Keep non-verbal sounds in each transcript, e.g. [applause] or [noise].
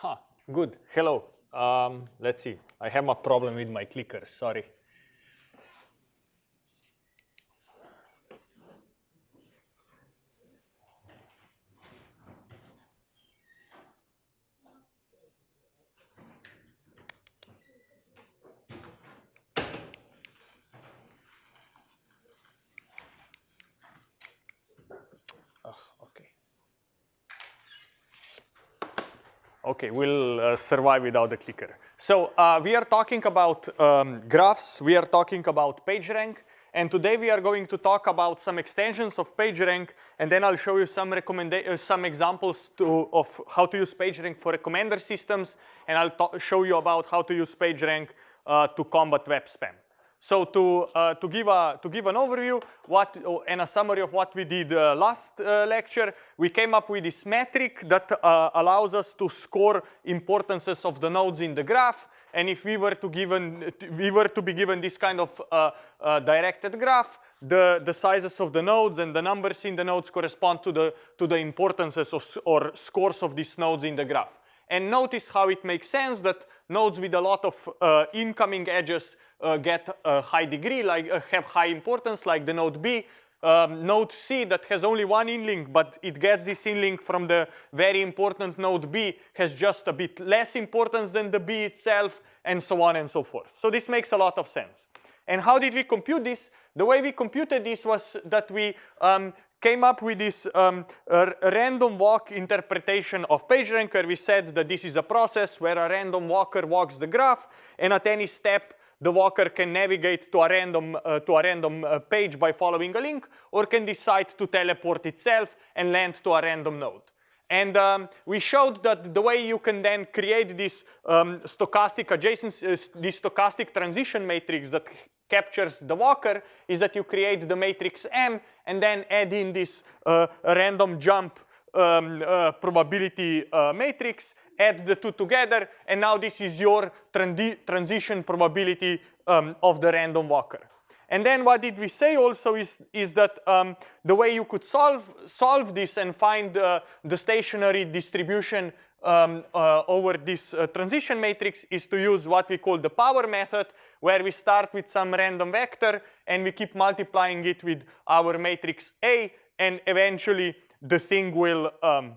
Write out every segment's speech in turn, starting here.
Huh, good. Hello. Um, let's see. I have a problem with my clicker. Sorry. Okay, we'll uh, survive without the clicker. So uh, we are talking about um, graphs, we are talking about PageRank, and today we are going to talk about some extensions of PageRank, and then I'll show you some uh, some examples to, of how to use PageRank for recommender systems, and I'll show you about how to use PageRank uh, to combat web spam. So to, uh, to, give a, to give an overview what, and a summary of what we did uh, last uh, lecture, we came up with this metric that uh, allows us to score importances of the nodes in the graph. And if we were to, given, we were to be given this kind of uh, uh, directed graph, the, the sizes of the nodes and the numbers in the nodes correspond to the, to the importances of, or scores of these nodes in the graph. And notice how it makes sense that nodes with a lot of incoming edges get a high degree, like uh, have high importance, like the node B. Um, node C that has only one inlink, but it gets this inlink from the very important node B has just a bit less importance than the B itself, and so on and so forth. So this makes a lot of sense. And how did we compute this? The way we computed this was that we um, came up with this um, random walk interpretation of PageRank where we said that this is a process where a random walker walks the graph and at any step the walker can navigate to a random, uh, to a random uh, page by following a link or can decide to teleport itself and land to a random node. And um, we showed that the way you can then create this um, stochastic adjacency, uh, this stochastic transition matrix that captures the walker is that you create the matrix M and then add in this uh, random jump um, uh, probability uh, matrix, add the two together, and now this is your transition probability um, of the random walker. And then what did we say also is, is that um, the way you could solve, solve this and find uh, the stationary distribution um, uh, over this uh, transition matrix is to use what we call the power method, where we start with some random vector and we keep multiplying it with our matrix A, and eventually the thing will um,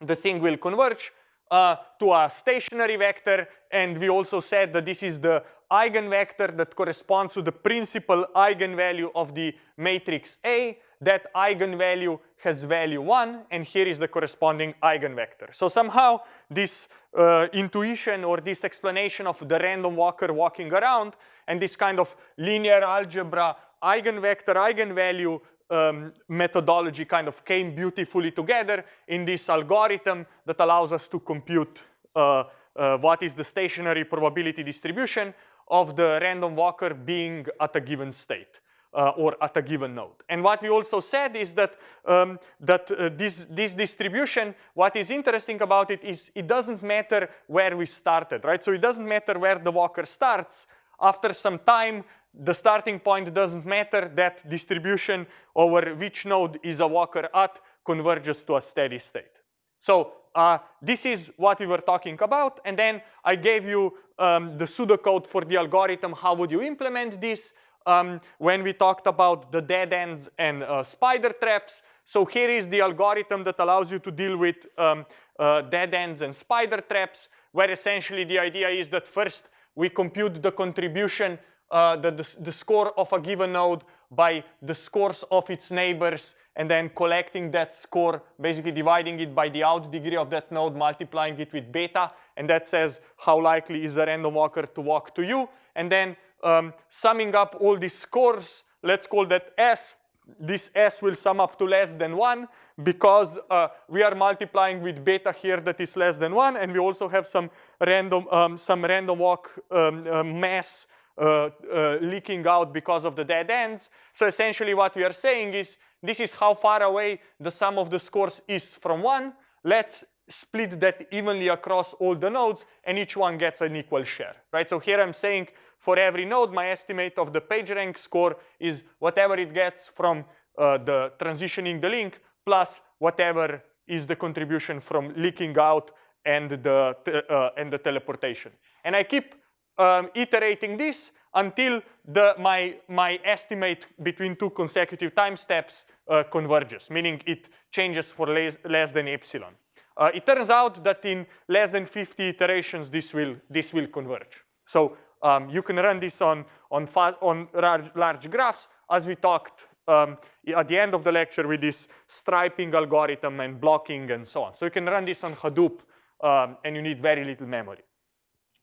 the thing will converge uh, to a stationary vector and we also said that this is the eigenvector that corresponds to the principal eigenvalue of the matrix A. That eigenvalue has value 1 and here is the corresponding eigenvector. So somehow this uh, intuition or this explanation of the random walker walking around and this kind of linear algebra eigenvector eigenvalue um, methodology kind of came beautifully together in this algorithm that allows us to compute uh, uh, what is the stationary probability distribution of the random walker being at a given state. Uh, or at a given node. And what we also said is that, um, that uh, this, this distribution, what is interesting about it is it doesn't matter where we started, right? So it doesn't matter where the walker starts. After some time, the starting point doesn't matter. That distribution over which node is a walker at converges to a steady state. So uh, this is what we were talking about. And then I gave you um, the pseudocode for the algorithm. How would you implement this? Um, when we talked about the dead ends and uh, spider traps. So here is the algorithm that allows you to deal with um, uh, dead ends and spider traps, where essentially the idea is that first we compute the contribution uh, the, the, the, score of a given node by the scores of its neighbors and then collecting that score, basically dividing it by the out degree of that node, multiplying it with beta, and that says how likely is a random walker to walk to you. And then um, summing up all these scores, let's call that S. This S will sum up to less than 1 because uh, we are multiplying with beta here that is less than 1, and we also have some random, um, some random walk um, uh, mass uh, uh, leaking out because of the dead ends. So essentially what we are saying is this is how far away the sum of the scores is from one. Let's split that evenly across all the nodes and each one gets an equal share, right? So here I'm saying for every node, my estimate of the PageRank score is whatever it gets from uh, the transitioning the link plus whatever is the contribution from leaking out and the, uh, and the teleportation. And I keep um, iterating this until the, my, my estimate between two consecutive time steps uh, converges, meaning it changes for less, less than epsilon. Uh, it turns out that in less than 50 iterations, this will, this will converge. So um, you can run this on, on, on large, large graphs, as we talked um, at the end of the lecture with this striping algorithm and blocking and so on. So you can run this on Hadoop, um, and you need very little memory.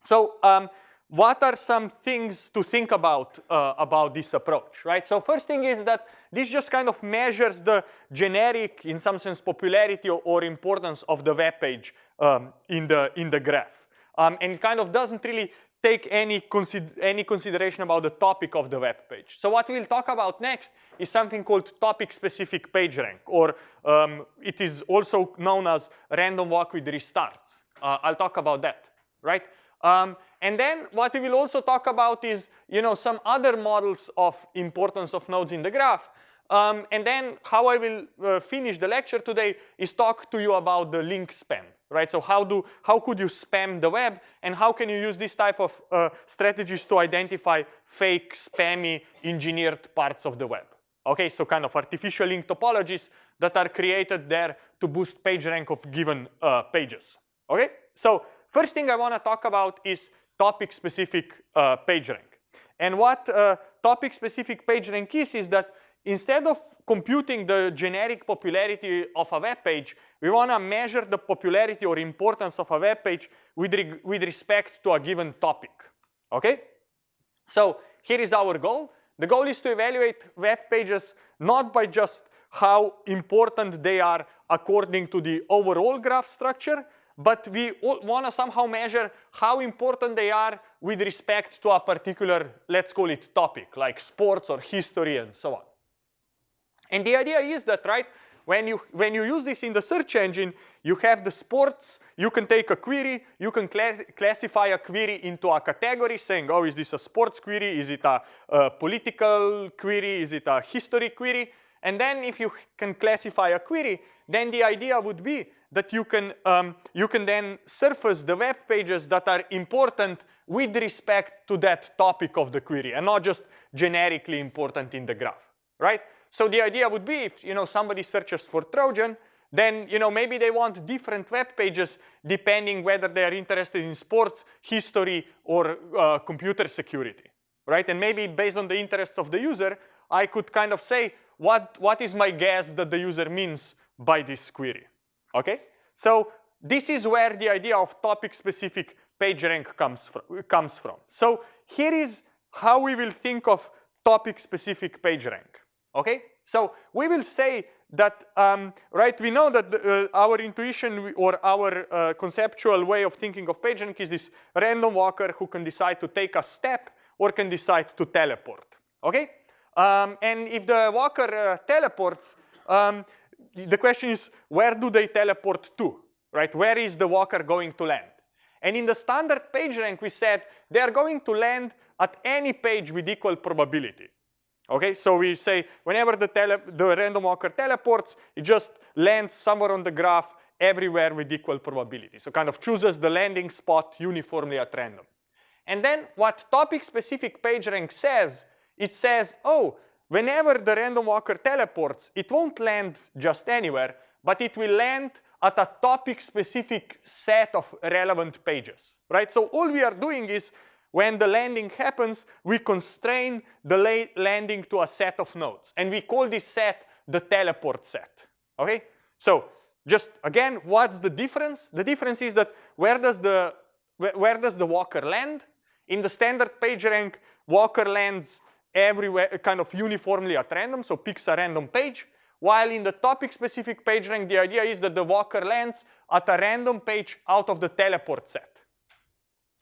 So um, what are some things to think about uh, about this approach, right? So first thing is that this just kind of measures the generic, in some sense, popularity or, or importance of the web page um, in the in the graph, um, and kind of doesn't really take any consider any consideration about the topic of the web page. So what we'll talk about next is something called topic-specific PageRank, or um, it is also known as random walk with restarts. Uh, I'll talk about that, right? And then what we will also talk about is, you know, some other models of importance of nodes in the graph. Um, and then how I will uh, finish the lecture today is talk to you about the link spam, right? So how do how could you spam the web, and how can you use this type of uh, strategies to identify fake, spammy, engineered parts of the web? Okay, so kind of artificial link topologies that are created there to boost page rank of given uh, pages. Okay, so First thing I want to talk about is topic-specific uh, PageRank. And what uh, topic-specific PageRank is, is that instead of computing the generic popularity of a web page, we want to measure the popularity or importance of a web page with, re with respect to a given topic. Okay? So here is our goal. The goal is to evaluate web pages not by just how important they are according to the overall graph structure, but we want to somehow measure how important they are with respect to a particular, let's call it topic, like sports or history and so on. And the idea is that, right, when you, when you use this in the search engine, you have the sports, you can take a query, you can cla classify a query into a category saying, oh, is this a sports query? Is it a, a political query? Is it a history query? And then if you can classify a query, then the idea would be that you can, um, you can then surface the web pages that are important with respect to that topic of the query and not just generically important in the graph, right? So the idea would be if you know somebody searches for Trojan, then you know maybe they want different web pages depending whether they are interested in sports, history, or uh, computer security, right? And maybe based on the interests of the user, I could kind of say what, what is my guess that the user means by this query, Okay, so this is where the idea of topic-specific PageRank comes from, comes from. So here is how we will think of topic-specific PageRank. Okay, so we will say that, um, right, we know that the, uh, our intuition or our uh, conceptual way of thinking of PageRank is this random walker who can decide to take a step or can decide to teleport. Okay, um, and if the walker uh, teleports, um, the question is, where do they teleport to, right? Where is the walker going to land? And in the standard PageRank, we said they are going to land at any page with equal probability. Okay, so we say whenever the, the random walker teleports, it just lands somewhere on the graph everywhere with equal probability. So kind of chooses the landing spot uniformly at random. And then what topic-specific PageRank says, it says, oh, whenever the random walker teleports, it won't land just anywhere, but it will land at a topic-specific set of relevant pages, right? So all we are doing is when the landing happens, we constrain the landing to a set of nodes. And we call this set the teleport set, okay? So just again, what's the difference? The difference is that where does the, where does the walker land? In the standard PageRank, walker lands everywhere kind of uniformly at random, so picks a random page. While in the topic-specific PageRank, the idea is that the walker lands at a random page out of the teleport set.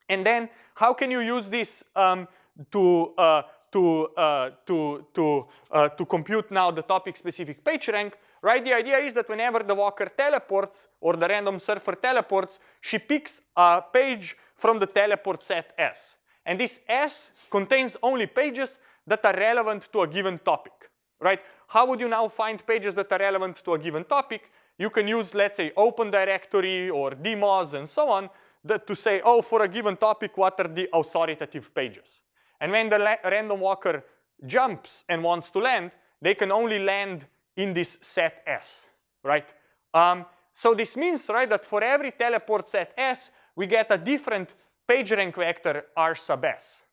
And then how can you use this um, to, uh, to, uh, to, to, uh, to compute now the topic-specific PageRank? Right, the idea is that whenever the walker teleports or the random surfer teleports, she picks a page from the teleport set S. And this S contains only pages that are relevant to a given topic, right? How would you now find pages that are relevant to a given topic? you can use, let's say, Open Directory or DMOZ and so on that to say, oh, for a given topic, what are the authoritative pages? And when the random walker jumps and wants to land, they can only land in this set S, right? Um, so this means, right, that for every teleport set S, we get a different PageRank vector R sub S,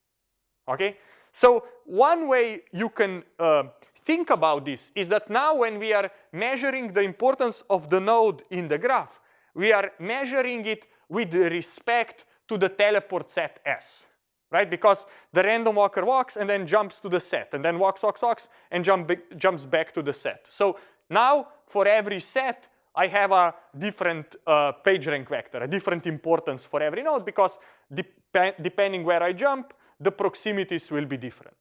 okay? So one way you can uh, think about this is that now when we are measuring the importance of the node in the graph, we are measuring it with respect to the teleport set S, right? Because the random walker walks and then jumps to the set and then walks, walks, walks and jump, jumps back to the set. So now for every set, I have a different uh, PageRank vector, a different importance for every node because dep depending where I jump, the proximities will be different,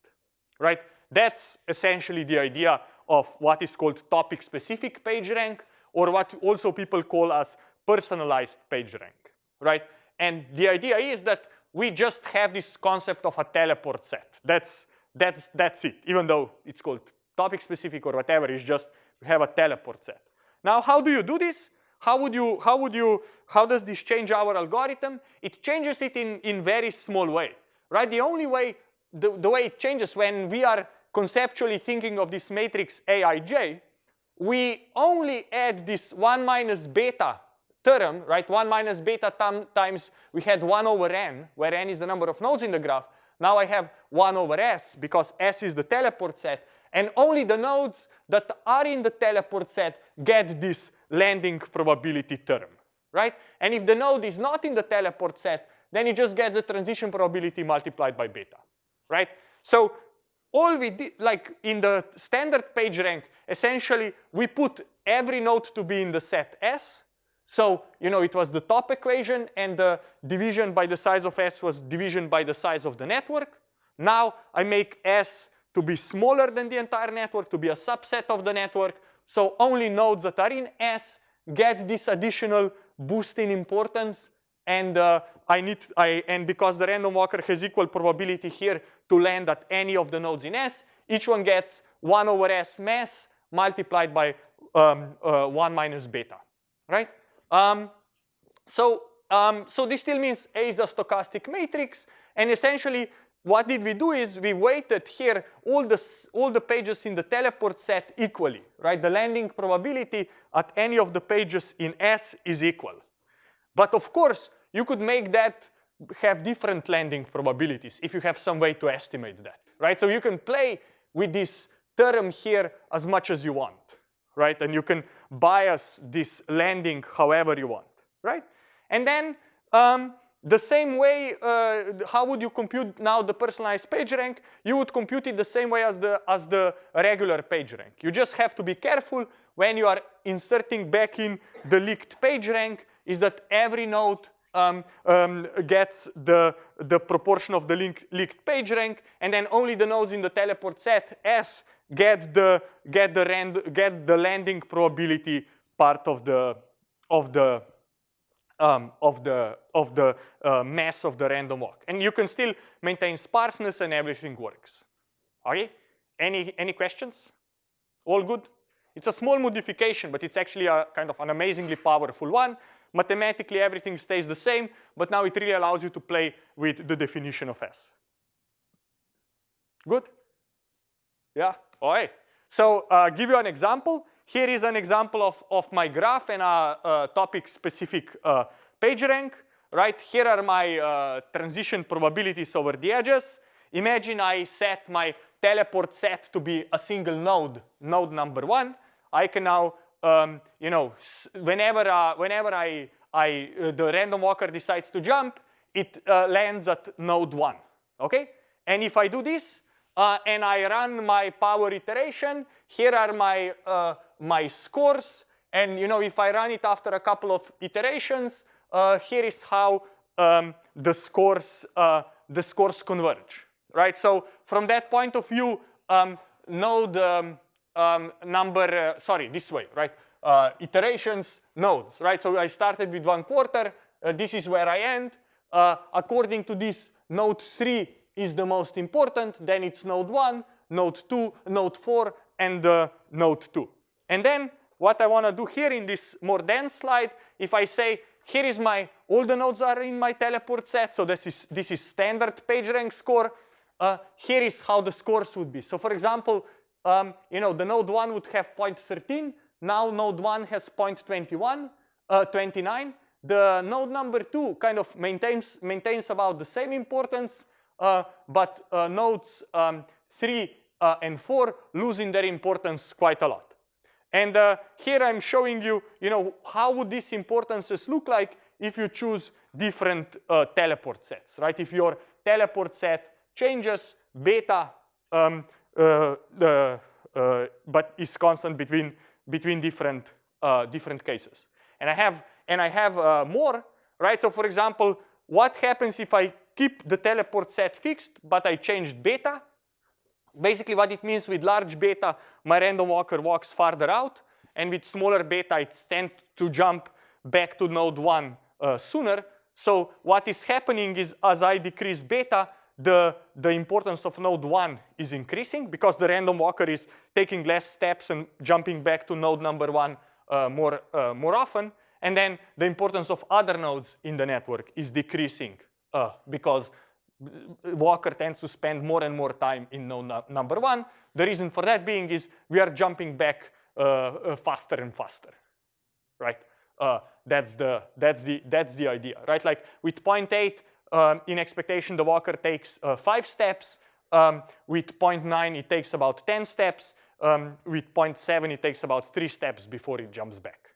right? That's essentially the idea of what is called topic-specific PageRank or what also people call as personalized PageRank, right? And the idea is that we just have this concept of a teleport set. That's, that's, that's it, even though it's called topic-specific or whatever, it's just we have a teleport set. Now, how do you do this? How would you, how would you, how does this change our algorithm? It changes it in, in very small way, right? The only way, the, the way it changes when we are conceptually thinking of this matrix Aij, we only add this 1 minus beta term, right? 1 minus beta times we had 1 over n, where n is the number of nodes in the graph. Now I have 1 over s because s is the teleport set. And only the nodes that are in the teleport set get this landing probability term, right? And if the node is not in the teleport set, then you just get the transition probability multiplied by beta, right? So all we did, like in the standard PageRank, essentially we put every node to be in the set S. So, you know, it was the top equation and the division by the size of S was division by the size of the network. Now I make S to be smaller than the entire network, to be a subset of the network. So only nodes that are in S get this additional boost in importance. And uh, I need, I, and because the random walker has equal probability here to land at any of the nodes in S, each one gets 1 over S mass multiplied by um, uh, 1 minus beta, right? Um, so, um, so this still means A is a stochastic matrix, and essentially what did we do is we weighted here all the, all the pages in the teleport set equally, right? The landing probability at any of the pages in S is equal. But of course, you could make that have different landing probabilities if you have some way to estimate that, right? So you can play with this term here as much as you want, right? And you can bias this landing however you want, right? And then um, the same way, uh, how would you compute now the personalized PageRank? You would compute it the same way as the, as the regular PageRank. You just have to be careful when you are inserting back in the leaked PageRank is that every node um, um, gets the, the proportion of the link, leaked PageRank, and then only the nodes in the teleport set S get the, get the, rand, get the landing probability part of the, of the um, of the, of the uh, mass of the random walk. And you can still maintain sparseness and everything works. Okay? Any, any questions? All good? It's a small modification, but it's actually a kind of an amazingly powerful one. Mathematically, everything stays the same, but now it really allows you to play with the definition of S. Good? Yeah? All right. So uh, give you an example. Here is an example of, of my graph and a, a topic-specific uh, PageRank, right? Here are my uh, transition probabilities over the edges. Imagine I set my teleport set to be a single node, node number one. I can now, um, you know, whenever, uh, whenever I, I, uh, the random walker decides to jump, it uh, lands at node one, okay? And if I do this, uh, and I run my power iteration. Here are my, uh, my scores. And you know, if I run it after a couple of iterations, uh, here is how um, the scores the scores converge, right? So from that point of view, um, node um, um, number, uh, sorry, this way, right? Uh, iterations, nodes, right? So I started with one quarter. this is where I end. according to this, node three is the most important, then it's node 1, node 2, node 4, and uh, node 2. And then what I want to do here in this more dense slide, if I say, here is my, all the nodes are in my teleport set, so this is, this is standard PageRank score. Uh, here is how the scores would be. So for example, um, you know, the node one would have 0.13, now node one has 0.21, uh, 29. The node number two kind of maintains, maintains about the same importance, uh, but uh, nodes um, three uh, and four losing their importance quite a lot. And uh, here I'm showing you, you know, how would these importances look like if you choose different uh, teleport sets, right? If your teleport set changes beta, um, but is constant between between different uh, different cases. And I have and I have uh, more, right? So for example, what happens if I keep the teleport set fixed, but I changed beta? Basically what it means with large beta, my random walker walks farther out, and with smaller beta, it tends to jump back to node one uh, sooner. So what is happening is as I decrease beta, the, the importance of node one is increasing because the random walker is taking less steps and jumping back to node number one uh, more, uh, more often. And then the importance of other nodes in the network is decreasing uh, because Walker tends to spend more and more time in node number one. The reason for that being is we are jumping back uh, uh, faster and faster, right? Uh, that's the that's the that's the idea, right? Like with 0.8 um, in expectation, the walker takes uh, five steps. Um, with 0.9, it takes about 10 steps. Um, with 0.7, it takes about three steps before it jumps back,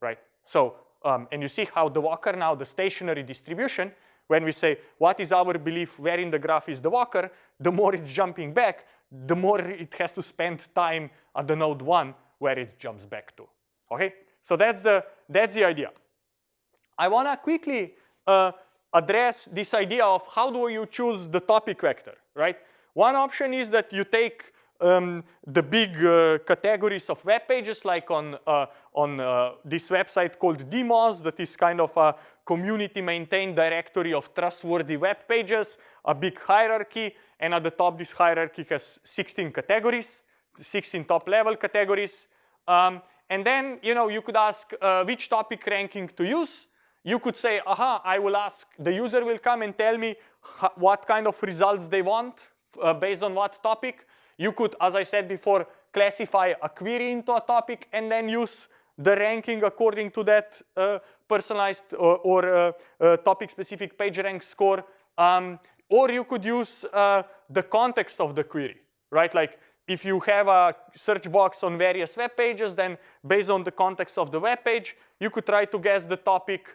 right? So, um, and you see how the walker now, the stationary distribution, when we say, what is our belief, where in the graph is the walker, the more it's jumping back, the more it has to spend time at the node one where it jumps back to, okay? So that's the, that's the idea. I wanna quickly uh, address this idea of how do you choose the topic vector, right? One option is that you take um, the big uh, categories of web pages like on, uh, on uh, this website called DMOZ that is kind of a community maintained directory of trustworthy web pages, a big hierarchy, and at the top this hierarchy has 16 categories, 16 top level categories. Um, and then, you know, you could ask uh, which topic ranking to use. You could say, aha, I will ask, the user will come and tell me what kind of results they want uh, based on what topic. You could, as I said before, classify a query into a topic and then use the ranking according to that uh, personalized or, or uh, uh, topic-specific PageRank score. Um, or you could use uh, the context of the query, right? Like if you have a search box on various web pages, then based on the context of the web page, you could try to guess the topic.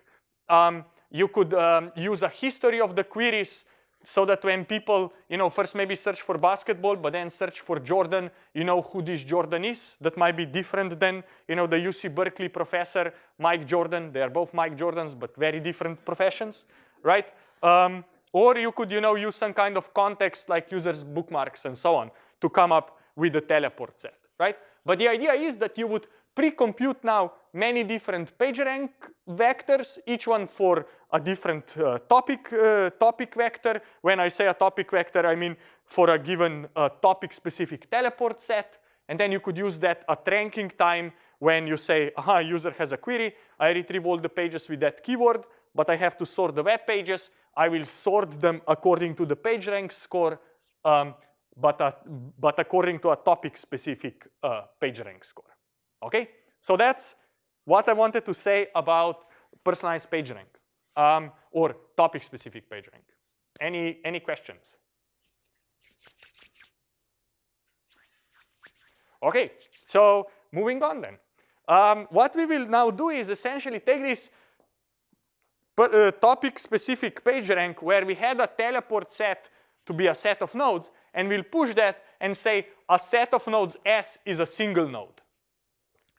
Um, you could um, use a history of the queries so that when people, you know, first maybe search for basketball, but then search for Jordan, you know who this Jordan is. That might be different than, you know, the UC Berkeley professor, Mike Jordan. They are both Mike Jordans, but very different professions, right? Um, or you could, you know, use some kind of context like users' bookmarks and so on to come up with the teleport set, right? But the idea is that you would pre-compute now many different PageRank vectors, each one for a different uh, topic, uh, topic vector. When I say a topic vector, I mean for a given uh, topic-specific teleport set. And then you could use that at ranking time when you say, aha, user has a query, I retrieve all the pages with that keyword, but I have to sort the web pages. I will sort them according to the PageRank score, um, but, uh, but according to a topic-specific uh, PageRank score. Okay, so that's what I wanted to say about personalized PageRank um, or topic-specific PageRank. Any, any questions? Okay, so moving on then. Um, what we will now do is essentially take this uh, topic-specific PageRank where we had a teleport set to be a set of nodes, and we'll push that and say a set of nodes S is a single node.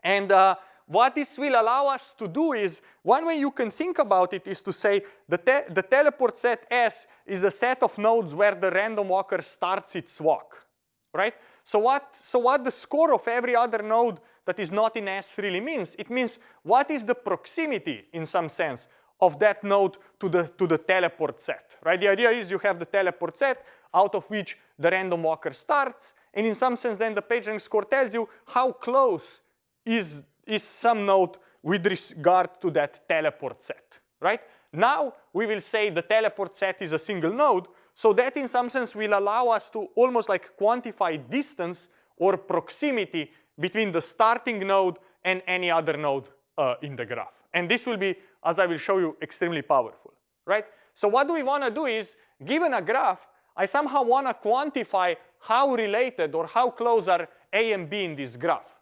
And uh, what this will allow us to do is, one way you can think about it is to say the, te the teleport set S is a set of nodes where the random walker starts its walk, right? So what, so what the score of every other node that is not in S really means, it means what is the proximity in some sense of that node to the, to the teleport set, right? The idea is you have the teleport set out of which the random walker starts, and in some sense then the PageRank score tells you how close is, is some node with regard to that teleport set, right? Now we will say the teleport set is a single node, so that in some sense will allow us to almost like quantify distance or proximity between the starting node and any other node uh, in the graph. And this will be, as I will show you, extremely powerful, right? So what do we want to do is, given a graph, I somehow want to quantify how related or how close are A and B in this graph,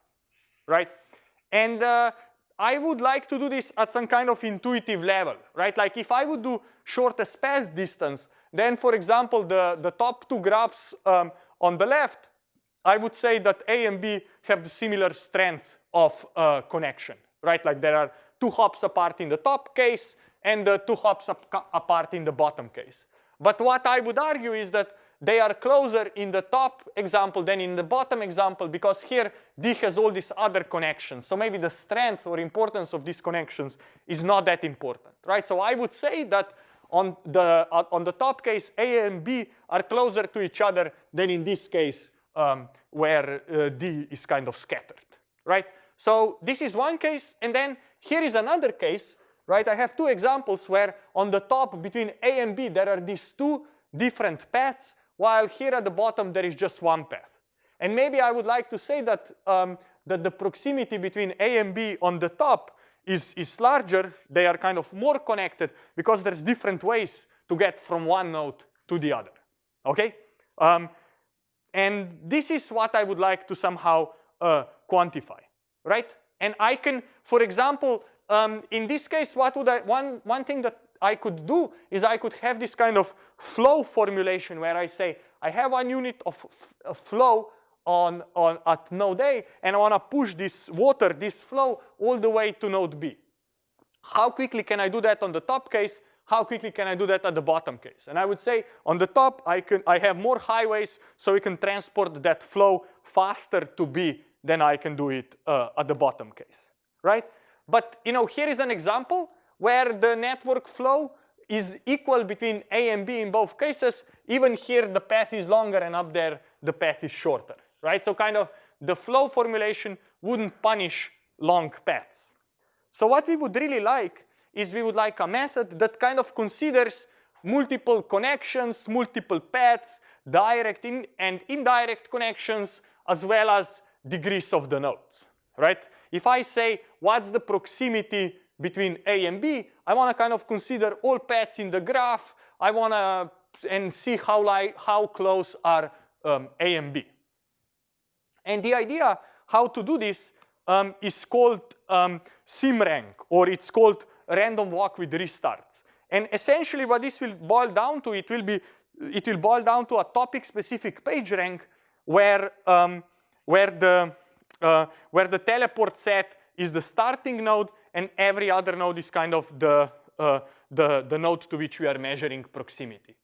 right? And uh, I would like to do this at some kind of intuitive level, right? Like if I would do shortest path distance, then for example, the, the top two graphs um, on the left, I would say that A and B have the similar strength of uh, connection, right? Like there are two hops apart in the top case and uh, two hops ap apart in the bottom case. But what I would argue is that they are closer in the top example than in the bottom example because here D has all these other connections. So maybe the strength or importance of these connections is not that important, right? So I would say that on the, uh, on the top case, A and B are closer to each other than in this case um, where uh, D is kind of scattered, right? So this is one case, and then here is another case, right? I have two examples where on the top between A and B there are these two different paths, while here at the bottom there is just one path. And maybe I would like to say that, um, that the proximity between A and B on the top is, is larger, they are kind of more connected because there's different ways to get from one node to the other, okay? Um, and this is what I would like to somehow uh, quantify, right? And I can, for example, um, in this case, what would I, one, one thing that I could do is I could have this kind of flow formulation where I say, I have one unit of flow on, on at node A, and I want to push this water, this flow, all the way to node B. How quickly can I do that on the top case? How quickly can I do that at the bottom case? And I would say on the top, I, can, I have more highways, so we can transport that flow faster to B than I can do it uh, at the bottom case, right? But you know, here is an example where the network flow is equal between A and B in both cases. Even here, the path is longer, and up there, the path is shorter, right? So kind of the flow formulation wouldn't punish long paths. So what we would really like is we would like a method that kind of considers multiple connections, multiple paths, direct in and indirect connections, as well as degrees of the nodes, right? If I say, what's the proximity between A and B, I want to kind of consider all paths in the graph. I want to and see how, like, how close are um, A and B. And the idea how to do this um, is called um, SIMRank, or it's called random walk with restarts. And essentially what this will boil down to, it will be, it will boil down to a topic-specific PageRank where, um, where, the, uh, where the teleport set is the starting node and every other node is kind of the, uh, the, the node to which we are measuring proximity.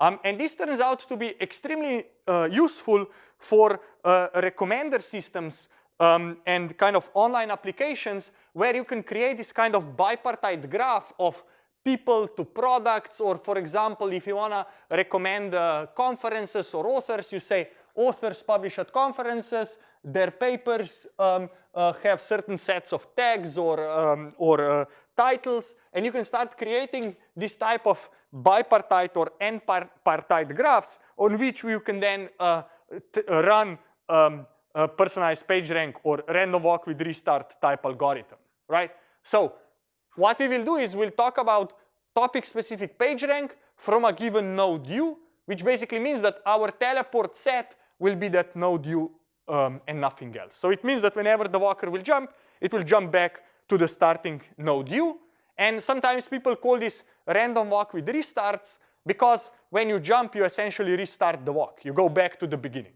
Um, and this turns out to be extremely uh, useful for uh, recommender systems um, and kind of online applications where you can create this kind of bipartite graph of people to products or for example if you want to recommend uh, conferences or authors you say authors publish at conferences their papers um, uh, have certain sets of tags or, um, or uh, titles and you can start creating this type of bipartite or n-partite graphs on which you can then uh, run um, a personalized PageRank or random walk with restart type algorithm, right? So what we will do is we'll talk about topic-specific PageRank from a given node u, which basically means that our teleport set will be that node u um, and nothing else. So it means that whenever the walker will jump, it will jump back to the starting node u. And sometimes people call this random walk with restarts because when you jump, you essentially restart the walk. You go back to the beginning.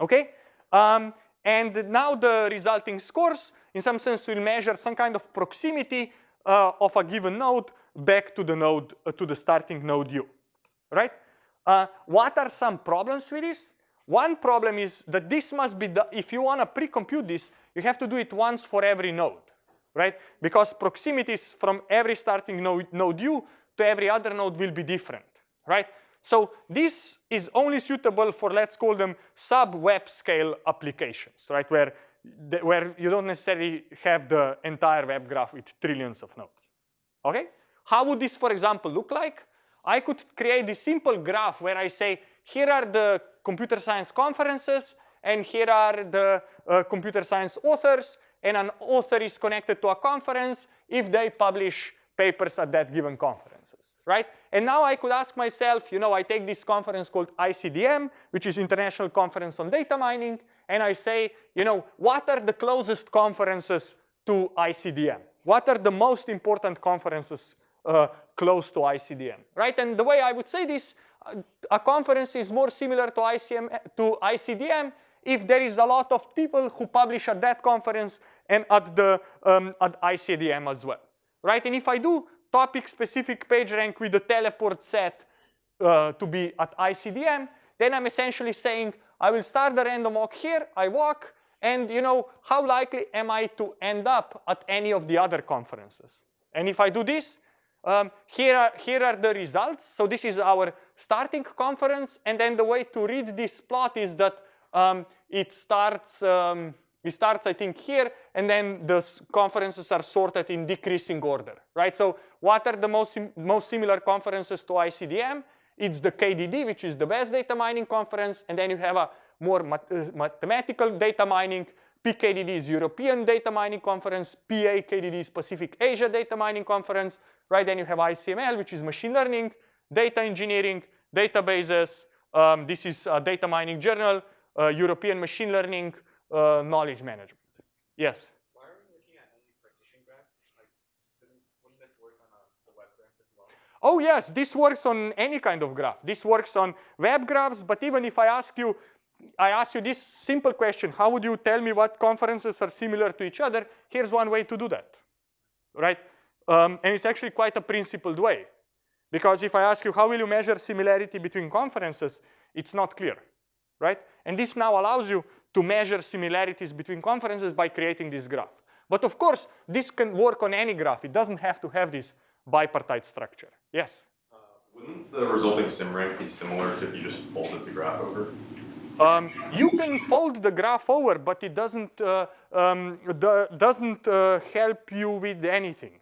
Okay? Um, and now the resulting scores, in some sense, will measure some kind of proximity uh, of a given node back to the node, uh, to the starting node u, right? Uh, what are some problems with this? One problem is that this must be, if you want to pre-compute this, you have to do it once for every node, right? Because proximities from every starting node, node u to every other node will be different, right? So this is only suitable for, let's call them sub-web scale applications, right? Where where you don't necessarily have the entire web graph with trillions of nodes. Okay? How would this, for example, look like? I could create this simple graph where I say, here are the computer science conferences, and here are the uh, computer science authors, and an author is connected to a conference if they publish papers at that given conferences, right? And now I could ask myself, you know, I take this conference called ICDM, which is International Conference on Data Mining, and I say, you know, what are the closest conferences to ICDM? What are the most important conferences uh, close to ICDM, right? And the way I would say this, a conference is more similar to, ICM, to ICDM if there is a lot of people who publish at that conference and at the um, at ICDM as well, right? And if I do topic-specific PageRank with the teleport set uh, to be at ICDM, then I'm essentially saying I will start the random walk here, I walk, and you know, how likely am I to end up at any of the other conferences? And if I do this, um, here, are, here are the results. So this is our starting conference, and then the way to read this plot is that um, it starts, um, it starts, I think, here, and then the conferences are sorted in decreasing order, right? So what are the most, most similar conferences to ICDM? It's the KDD, which is the best data mining conference, and then you have a more mat uh, mathematical data mining. PKDD is European Data Mining Conference, PAKDD is Pacific Asia Data Mining Conference, right? Then you have ICML, which is machine learning, data engineering, databases. Um, this is a data mining journal, uh, European machine learning, uh, knowledge management. Yes? why are we looking at only graphs Oh yes, this works on any kind of graph. This works on web graphs, but even if I ask you, I ask you this simple question, how would you tell me what conferences are similar to each other? Here's one way to do that, right? Um, and it's actually quite a principled way. Because if I ask you how will you measure similarity between conferences, it's not clear, right? And this now allows you to measure similarities between conferences by creating this graph. But of course, this can work on any graph. It doesn't have to have this bipartite structure. Yes? Uh, wouldn't the resulting SimRank be similar if you just folded the graph over? Um, you can fold the graph over, but it doesn't uh, um, doesn't uh, help you with anything.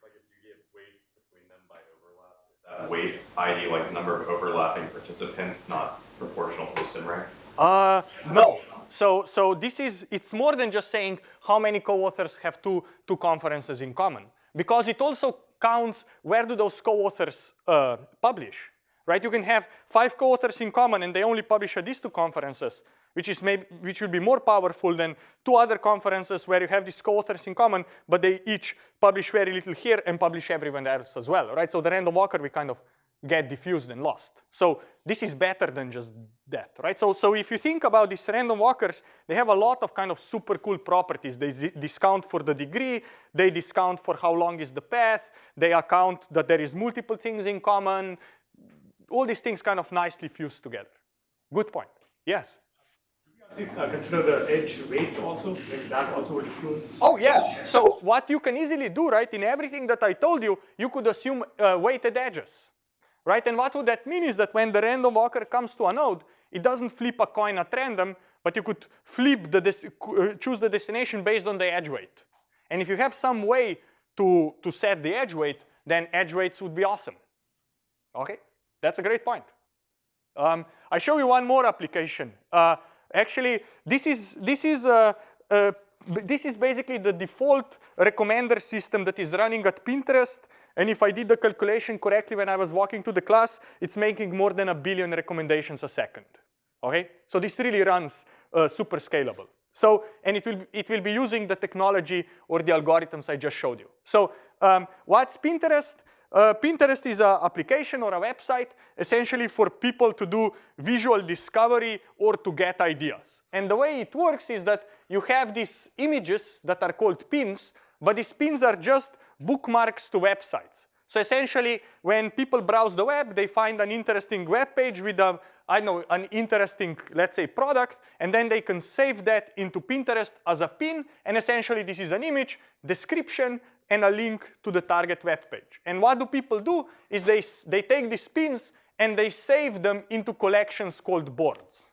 Like if you give weights between them by overlap, is weight, i.e., like number of overlapping participants, not proportional to the SimRank? Uh, no. So, so this is, it's more than just saying how many co-authors have two, two conferences in common. Because it also counts where do those co-authors uh, publish, right? You can have five co-authors in common and they only publish at these two conferences, which is maybe which will be more powerful than two other conferences where you have these co-authors in common, but they each publish very little here and publish everywhere else as well, right? So the random walker we kind of get diffused and lost. So this is better than just that, right? So, so if you think about these random walkers, they have a lot of kind of super cool properties. They discount for the degree, they discount for how long is the path, they account that there is multiple things in common. All these things kind of nicely fuse together. Good point. Yes? Uh, consider the edge weights also, like that also influence? Oh yes, so what you can easily do, right, in everything that I told you, you could assume uh, weighted edges right? And what would that mean is that when the random walker comes to a node, it doesn't flip a coin at random, but you could flip the uh, choose the destination based on the edge weight. And if you have some way to, to set the edge weight, then edge weights would be awesome. Okay, that's a great point. Um, I show you one more application. Actually, this is this is uh, uh, this is basically the default recommender system that is running at Pinterest and if I did the calculation correctly when I was walking to the class, it's making more than a billion recommendations a second. Okay, so this really runs uh, super scalable. So, and it will, it will be using the technology or the algorithms I just showed you. So um, what's Pinterest? Uh, Pinterest is an application or a website essentially for people to do visual discovery or to get ideas. And the way it works is that you have these images that are called pins, but these pins are just bookmarks to websites. So essentially, when people browse the web, they find an interesting web page with a, I know, an interesting, let's say, product, and then they can save that into Pinterest as a pin, and essentially this is an image, description, and a link to the target web page. And what do people do is they, they take these pins and they save them into collections called boards.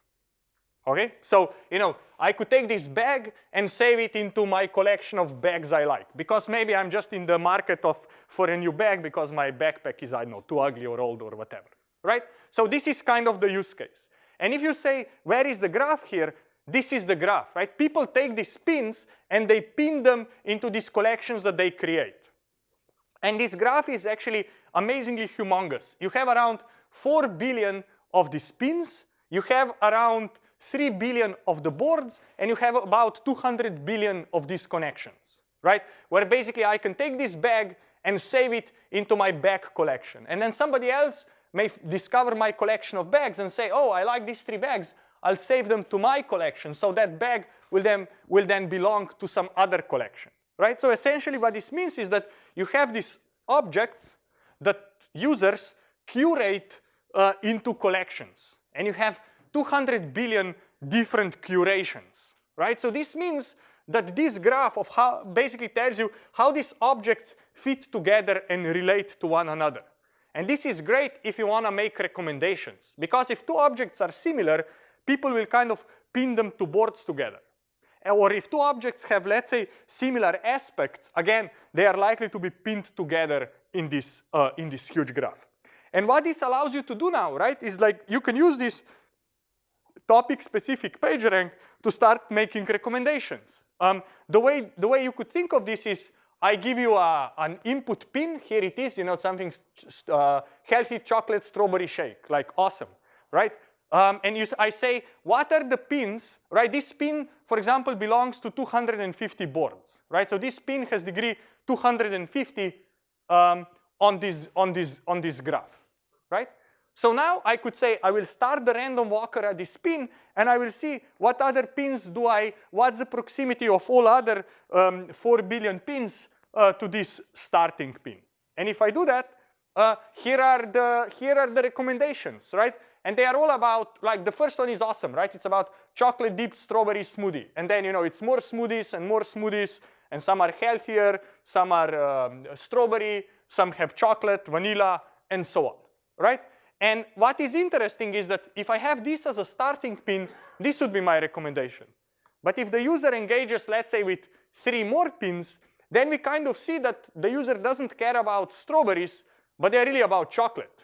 Okay, so you know I could take this bag and save it into my collection of bags I like because maybe I'm just in the market of for a new bag because my backpack is I don't know too ugly or old or whatever, right? So this is kind of the use case. And if you say where is the graph here, this is the graph, right? People take these pins and they pin them into these collections that they create. And this graph is actually amazingly humongous. You have around 4 billion of these pins. You have around 3 billion of the boards, and you have about 200 billion of these connections, right? Where basically I can take this bag and save it into my bag collection. And then somebody else may discover my collection of bags and say, oh, I like these three bags. I'll save them to my collection. So that bag will then, will then belong to some other collection, right? So essentially what this means is that you have these objects that users curate uh, into collections. And you have 200 billion different curations, right? So this means that this graph of how basically tells you how these objects fit together and relate to one another. And this is great if you want to make recommendations because if two objects are similar, people will kind of pin them to boards together. Or if two objects have, let's say, similar aspects, again, they are likely to be pinned together in this, uh, in this huge graph. And what this allows you to do now, right, is like you can use this topic-specific PageRank to start making recommendations. Um, the, way, the way you could think of this is I give you a, an input pin. Here it is, you know, something uh, healthy chocolate strawberry shake, like awesome, right? Um, and you, I say, what are the pins, right? This pin, for example, belongs to 250 boards, right? So this pin has degree 250 um, on, this, on, this, on this graph, right? So now I could say I will start the random walker at this pin and I will see what other pins do I, what's the proximity of all other um, 4 billion pins uh, to this starting pin. And if I do that, uh, here, are the, here are the recommendations, right? And they are all about, like the first one is awesome, right? It's about chocolate dipped strawberry smoothie. And then, you know, it's more smoothies and more smoothies and some are healthier, some are um, strawberry, some have chocolate, vanilla, and so on, right? And what is interesting is that if I have this as a starting pin, this would be my recommendation. But if the user engages, let's say, with three more pins, then we kind of see that the user doesn't care about strawberries, but they're really about chocolate,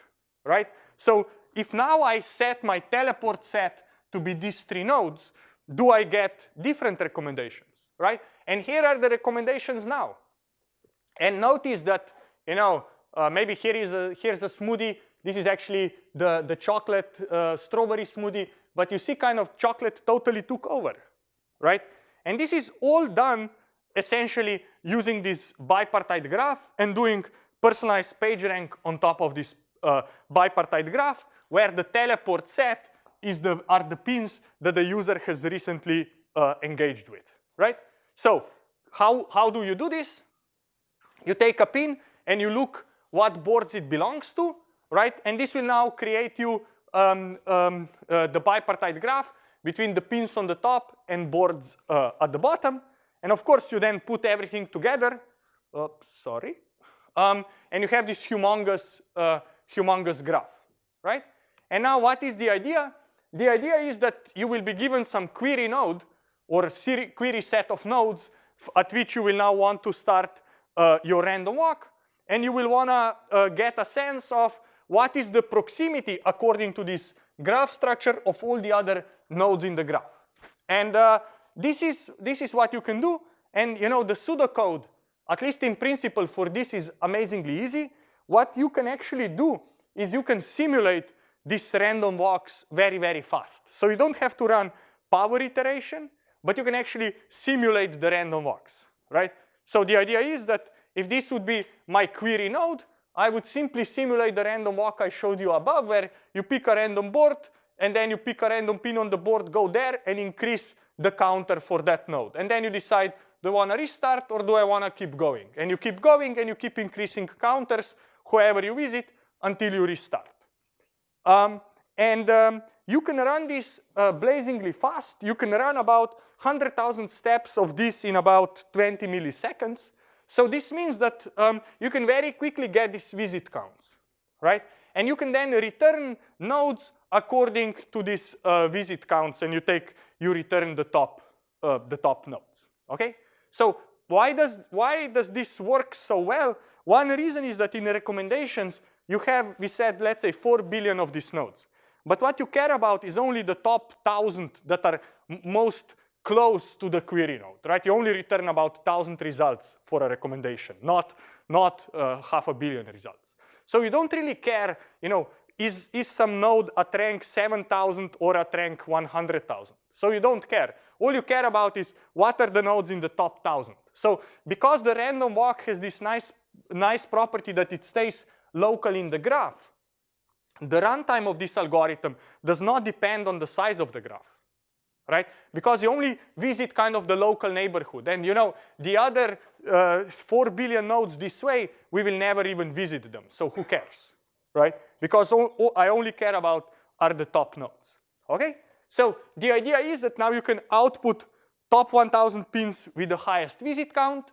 right? So if now I set my teleport set to be these three nodes, do I get different recommendations, right? And here are the recommendations now. And notice that, you know, uh, maybe here is a, here's a smoothie this is actually the, the chocolate uh, strawberry smoothie, but you see kind of chocolate totally took over, right? And this is all done essentially using this bipartite graph and doing personalized PageRank on top of this uh, bipartite graph where the teleport set is the, are the pins that the user has recently uh, engaged with, right? So how, how do you do this? You take a pin and you look what boards it belongs to right? And this will now create you um, um, uh, the bipartite graph between the pins on the top and boards uh, at the bottom. And of course, you then put everything together. Oops, sorry. Um, and you have this humongous, uh, humongous graph, right? And now what is the idea? The idea is that you will be given some query node or query set of nodes at which you will now want to start uh, your random walk. And you will want to uh, get a sense of what is the proximity according to this graph structure of all the other nodes in the graph. And uh, this, is, this is what you can do. And you know the pseudocode, at least in principle for this is amazingly easy. What you can actually do is you can simulate this random walks very, very fast. So you don't have to run power iteration, but you can actually simulate the random walks, right? So the idea is that if this would be my query node, I would simply simulate the random walk I showed you above where you pick a random board and then you pick a random pin on the board, go there and increase the counter for that node. And then you decide, do I want to restart or do I want to keep going? And you keep going and you keep increasing counters whoever you visit until you restart. Um, and um, you can run this uh, blazingly fast. You can run about 100,000 steps of this in about 20 milliseconds. So this means that um, you can very quickly get these visit counts, right? And you can then return nodes according to these uh, visit counts, and you take you return the top uh, the top nodes. Okay. So why does why does this work so well? One reason is that in the recommendations you have we said let's say four billion of these nodes, but what you care about is only the top thousand that are most close to the query node, right? You only return about thousand results for a recommendation, not not uh, half a billion results. So you don't really care, you know, is, is some node at rank 7,000 or at rank 100,000. So you don't care. All you care about is what are the nodes in the top 1,000. So because the random walk has this nice, nice property that it stays local in the graph, the runtime of this algorithm does not depend on the size of the graph right? Because you only visit kind of the local neighborhood. And you know, the other uh, 4 billion nodes this way, we will never even visit them. So who cares, right? Because I only care about are the top nodes, okay? So the idea is that now you can output top 1000 pins with the highest visit count.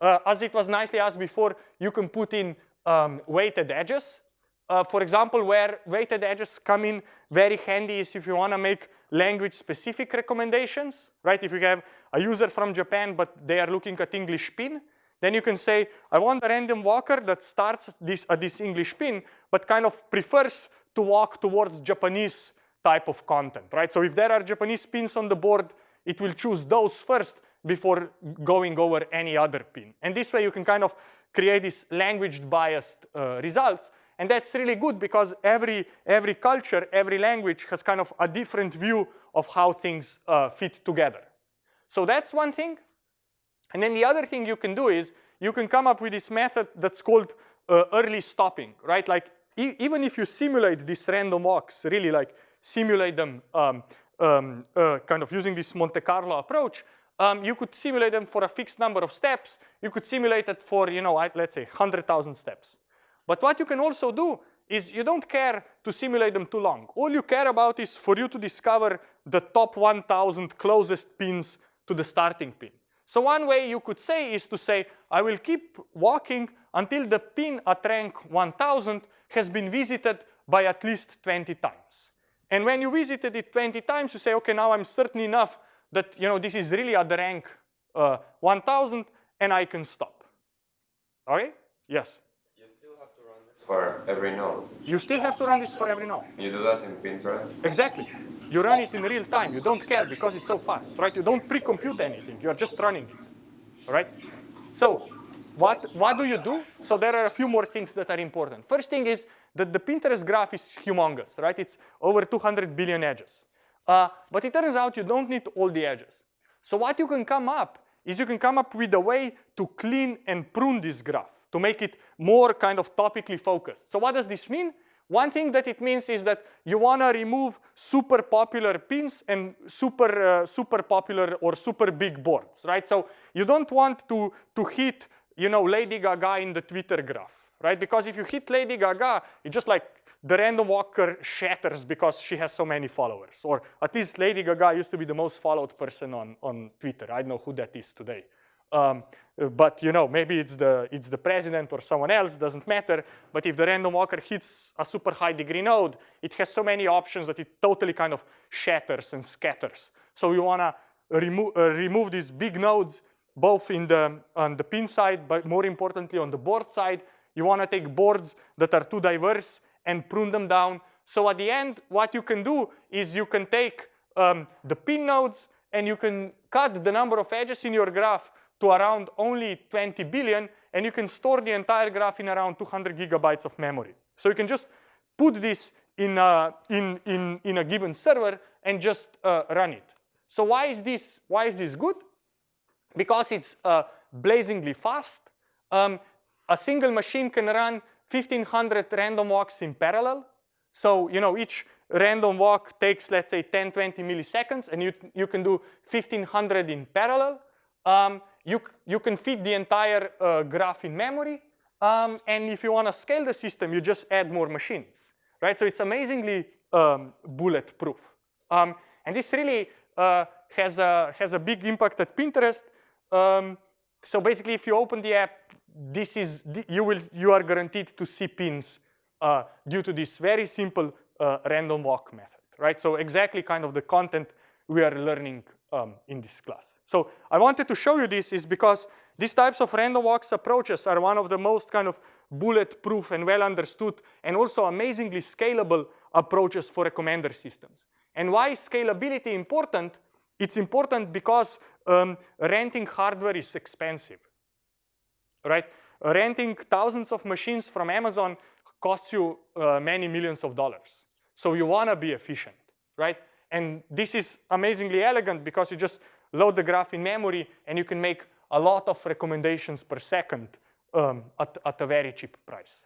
Uh, as it was nicely asked before, you can put in um, weighted edges. Uh, for example, where weighted edges come in very handy is if you want to make language-specific recommendations, right? If you have a user from Japan, but they are looking at English pin, then you can say, I want a random walker that starts this, at this English pin, but kind of prefers to walk towards Japanese type of content, right? So if there are Japanese pins on the board, it will choose those first before going over any other pin. And this way you can kind of create these language biased uh, results and that's really good because every, every culture, every language has kind of a different view of how things uh, fit together. So that's one thing. And then the other thing you can do is you can come up with this method that's called uh, early stopping, right? Like e even if you simulate these random walks, really like simulate them um, um, uh, kind of using this Monte Carlo approach, um, you could simulate them for a fixed number of steps. You could simulate it for, you know, let's say 100,000 steps. But what you can also do is you don't care to simulate them too long. All you care about is for you to discover the top 1,000 closest pins to the starting pin. So one way you could say is to say, I will keep walking until the pin at rank 1000 has been visited by at least 20 times. And when you visited it 20 times, you say, okay, now I'm certain enough that you know this is really at the rank uh, 1000 and I can stop. Okay? Yes? For every node. You still have to run this for every node. You do that in Pinterest? Exactly. You run it in real time. You don't care because it's so fast, right? You don't pre-compute anything. You're just running it, right? So what, what do you do? So there are a few more things that are important. First thing is that the Pinterest graph is humongous, right? It's over 200 billion edges. Uh, but it turns out you don't need all the edges. So what you can come up is you can come up with a way to clean and prune this graph to make it more kind of topically focused. So what does this mean? One thing that it means is that you want to remove super popular pins and super uh, super popular or super big boards, right? So you don't want to to hit you know Lady Gaga in the Twitter graph, right? Because if you hit Lady Gaga, it just like the random walker shatters because she has so many followers. Or at least Lady Gaga used to be the most followed person on, on Twitter. I don't know who that is today. Um, but you know, maybe it's the, it's the president or someone else, doesn't matter. But if the random walker hits a super high degree node, it has so many options that it totally kind of shatters and scatters. So we wanna remo uh, remove these big nodes, both in the, on the pin side, but more importantly on the board side. You wanna take boards that are too diverse and prune them down. So at the end, what you can do is you can take um, the pin nodes and you can cut the number of edges in your graph to around only 20 billion, and you can store the entire graph in around 200 gigabytes of memory. So you can just put this in a, in, in, in a given server and just uh, run it. So why is this, why is this good? Because it's uh, blazingly fast. Um, a single machine can run 1500 random walks in parallel. So, you know, each random walk takes, let's say, 10, 20 milliseconds, and you, you can do 1500 in parallel. Um, you, you can feed the entire uh, graph in memory. Um, and if you want to scale the system, you just add more machines, right? So it's amazingly um, bulletproof. Um, and this really uh, has, a, has a big impact at Pinterest. Um, so basically, if you open the app, this is you will you are guaranteed to see pins uh, due to this very simple uh, random walk method, right? So exactly kind of the content we are learning um, in this class. So I wanted to show you this is because these types of random walks approaches are one of the most kind of bulletproof and well understood and also amazingly scalable approaches for recommender systems. And why is scalability important? It's important because um, renting hardware is expensive, right? Renting thousands of machines from Amazon costs you uh, many millions of dollars. So you wanna be efficient, right? And this is amazingly elegant because you just load the graph in memory and you can make a lot of recommendations per second um, at, at a very cheap price,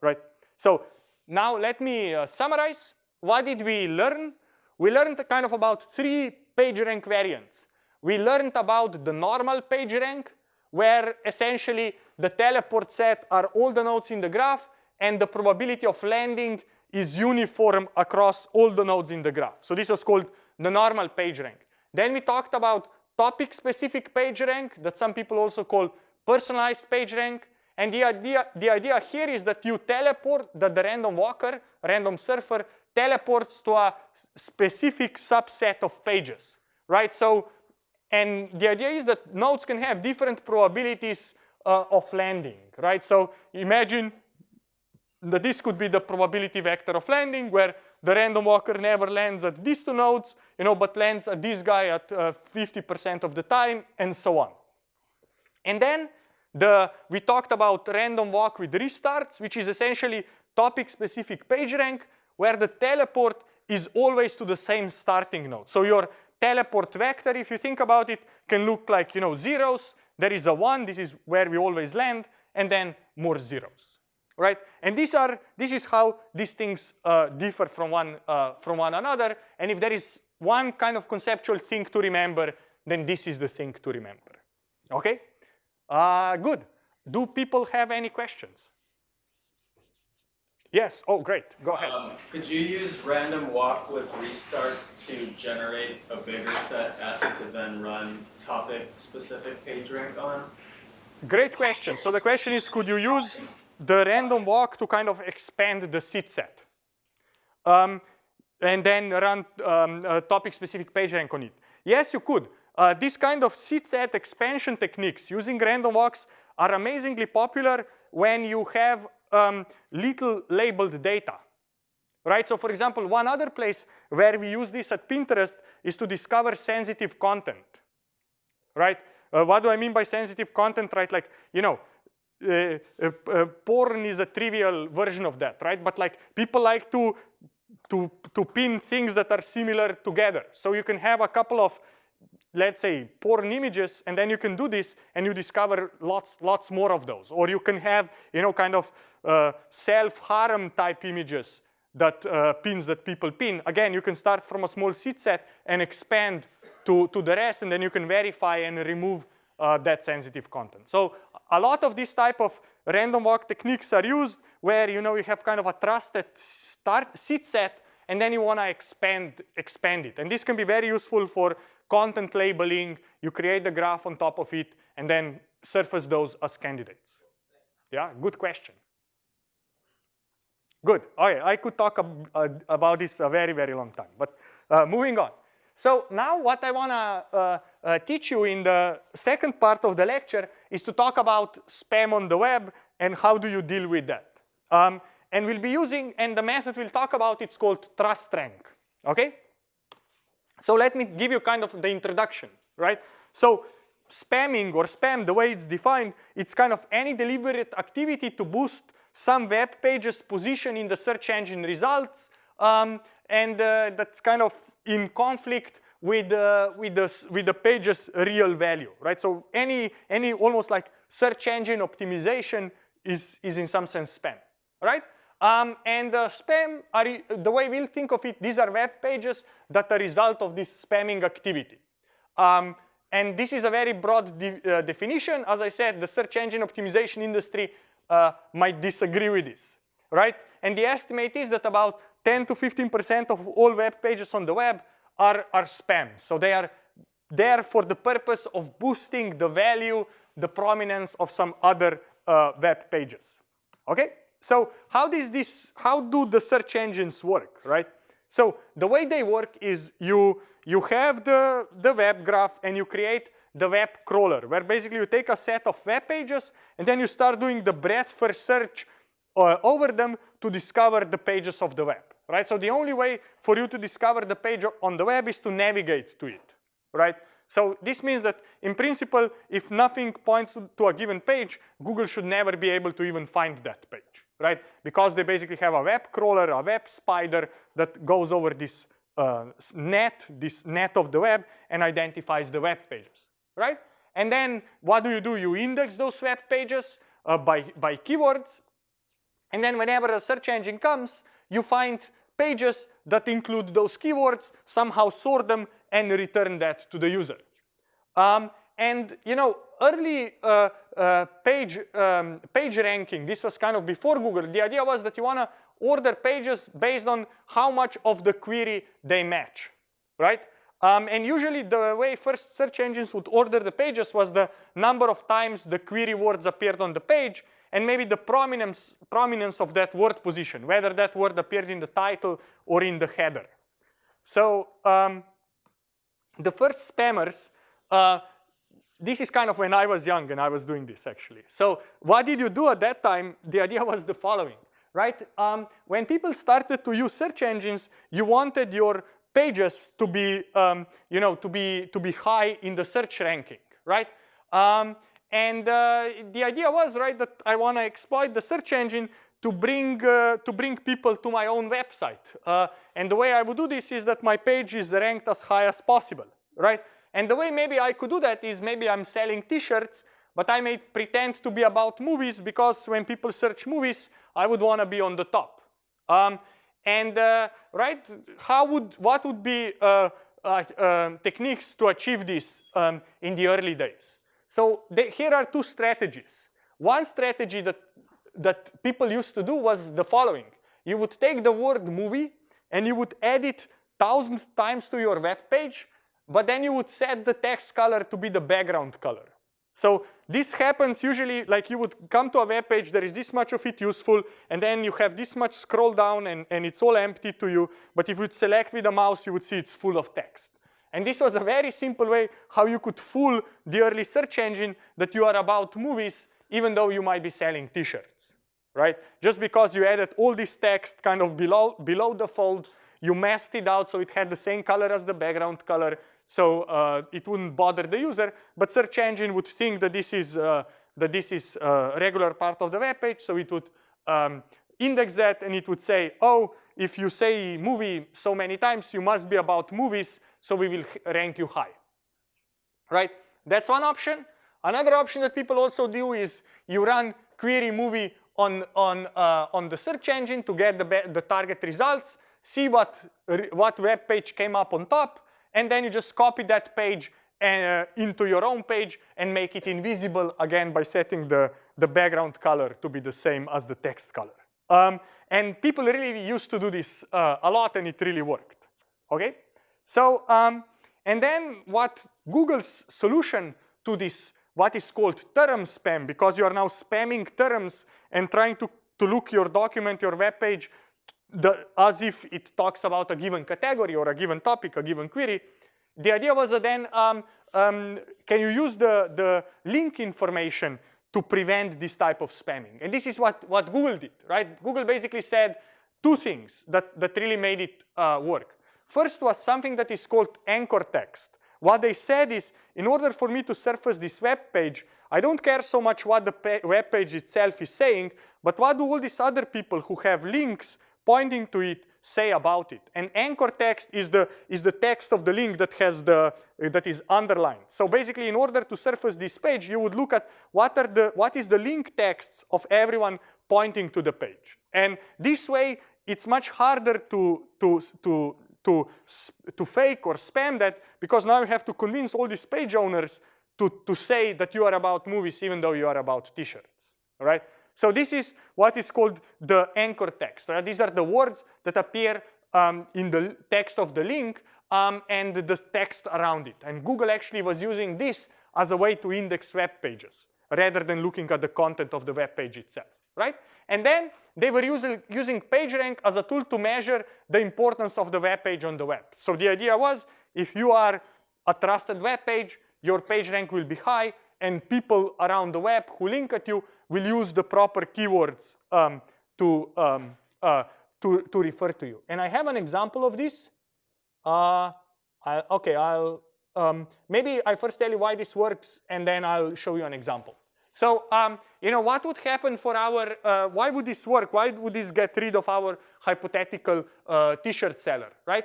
right? So now let me uh, summarize. What did we learn? We learned kind of about three PageRank variants. We learned about the normal PageRank, where essentially the teleport set are all the nodes in the graph and the probability of landing is uniform across all the nodes in the graph. So this was called the normal PageRank. Then we talked about topic-specific PageRank that some people also call personalized PageRank. And the idea, the idea here is that you teleport, that the random walker, random surfer, teleports to a specific subset of pages, right? So, and the idea is that nodes can have different probabilities uh, of landing, right? So imagine that this could be the probability vector of landing where the random walker never lands at these two nodes, you know, but lands at this guy at 50% uh, of the time and so on. And then the, we talked about random walk with restarts, which is essentially topic-specific PageRank, where the teleport is always to the same starting node. So your teleport vector, if you think about it, can look like, you know, zeros. There is a one, this is where we always land, and then more zeros right? And these are, this is how these things uh, differ from one, uh, from one another. And if there is one kind of conceptual thing to remember, then this is the thing to remember, okay? Uh, good. Do people have any questions? Yes, oh great, go ahead. Um, could you use random walk with restarts to generate a bigger set S to then run topic specific PageRank on? Great question. So the question is, could you use the random walk to kind of expand the seed set. Um, and then run um, topic-specific PageRank on it. Yes, you could. Uh, this kind of seed set expansion techniques using random walks are amazingly popular when you have um, little labeled data. Right, so for example, one other place where we use this at Pinterest is to discover sensitive content, right? Uh, what do I mean by sensitive content, right? Like, you know, uh, uh, porn is a trivial version of that, right? But like people like to to to pin things that are similar together. So you can have a couple of let's say porn images and then you can do this and you discover lots lots more of those or you can have you know kind of uh, self harm type images that uh, pins that people pin again you can start from a small seed set and expand to to the rest and then you can verify and remove uh, that sensitive content. So a lot of these type of random walk techniques are used where you know you have kind of a trusted start seed set and then you want to expand expand it. And this can be very useful for content labeling. You create the graph on top of it and then surface those as candidates. Yeah, good question. Good. Okay, I could talk ab uh, about this a very, very long time. But uh, moving on. So now what I want to uh, uh, teach you in the second part of the lecture is to talk about spam on the web and how do you deal with that. Um, and we'll be using, and the method we'll talk about, it's called trust rank, okay? So let me give you kind of the introduction, right? So spamming or spam, the way it's defined, it's kind of any deliberate activity to boost some web page's position in the search engine results um, and uh, that's kind of in conflict with uh, with the with the page's real value, right? So any any almost like search engine optimization is is in some sense spam, right? Um, and uh, spam are the way we'll think of it. These are web pages that are result of this spamming activity. Um, and this is a very broad de uh, definition. As I said, the search engine optimization industry uh, might disagree with this, right? And the estimate is that about 10 to 15% of all web pages on the web are, are spam. So they are there for the purpose of boosting the value, the prominence of some other uh, web pages. Okay? so how does this, how do the search engines work, right? So the way they work is you, you have the, the web graph and you create the web crawler, where basically you take a set of web pages and then you start doing the breadth first search uh, over them to discover the pages of the web, right? So the only way for you to discover the page on the web is to navigate to it, right? So this means that in principle, if nothing points to a given page, Google should never be able to even find that page, right? Because they basically have a web crawler, a web spider that goes over this uh, net, this net of the web and identifies the web pages, right? And then what do you do? You index those web pages uh, by, by keywords. And then whenever a search engine comes, you find pages that include those keywords, somehow sort them and return that to the user. Um, and you know, early uh, uh, page, um, page ranking, this was kind of before Google. The idea was that you want to order pages based on how much of the query they match, right? Um, and usually the way first search engines would order the pages was the number of times the query words appeared on the page and maybe the prominence, prominence of that word position, whether that word appeared in the title or in the header. So um, the first spammers, uh, this is kind of when I was young and I was doing this actually. So what did you do at that time? [laughs] The idea was the following, right? Um, when people started to use search engines, you wanted your pages to be, um, you know, to be, to be high in the search ranking, right? Um, and uh, the idea was, right, that I want to exploit the search engine to bring, uh, to bring people to my own website. Uh, and the way I would do this is that my page is ranked as high as possible, right? And the way maybe I could do that is maybe I'm selling t-shirts, but I may pretend to be about movies because when people search movies, I would want to be on the top. Um, and uh, right, how would, what would be uh, uh, um, techniques to achieve this um, in the early days? So here are two strategies. One strategy that that people used to do was the following. You would take the word movie and you would add it thousand times to your web page, but then you would set the text color to be the background color. So this happens usually like you would come to a web page, there is this much of it useful, and then you have this much scroll down and, and it's all empty to you. But if you select with a mouse, you would see it's full of text. And this was a very simple way how you could fool the early search engine that you are about movies even though you might be selling t-shirts, right? Just because you added all this text kind of below, below the fold, you masked it out so it had the same color as the background color, so uh, it wouldn't bother the user, but search engine would think that this is, uh, that this is a regular part of the web page, so it would um, index that and it would say, oh, if you say movie so many times, you must be about movies, so we will rank you high, right? That's one option. Another option that people also do is you run query movie on, on, uh, on the search engine to get the, the target results, see what, what web page came up on top, and then you just copy that page uh, into your own page and make it invisible again by setting the, the background color to be the same as the text color. Um, and people really used to do this uh, a lot and it really worked, okay? So, um, and then what Google's solution to this what is called term spam because you are now spamming terms and trying to, to look your document, your web page, the, as if it talks about a given category or a given topic, a given query. The idea was that then um, um, can you use the, the link information to prevent this type of spamming? And this is what, what Google did, right? Google basically said two things that, that really made it uh, work. First was something that is called anchor text. What they said is, in order for me to surface this web page, I don't care so much what the web page itself is saying, but what do all these other people who have links pointing to it say about it? And anchor text is the, is the text of the link that, has the, uh, that is underlined. So basically, in order to surface this page, you would look at what, are the, what is the link texts of everyone pointing to the page. And this way, it's much harder to, to, to to, to fake or spam that because now you have to convince all these page owners to, to say that you are about movies even though you are about t-shirts, right? So this is what is called the anchor text, right? These are the words that appear um, in the text of the link um, and the text around it. And Google actually was using this as a way to index web pages rather than looking at the content of the web page itself, right? And then they were using, using PageRank as a tool to measure the importance of the web page on the web. So the idea was if you are a trusted web page, your PageRank will be high and people around the web who link at you will use the proper keywords um, to, um, uh, to, to refer to you. And I have an example of this. Uh, I, okay, I'll um, maybe I first tell you why this works and then I'll show you an example. So, um, you know, what would happen for our, uh, why would this work? Why would this get rid of our hypothetical uh, t-shirt seller, right?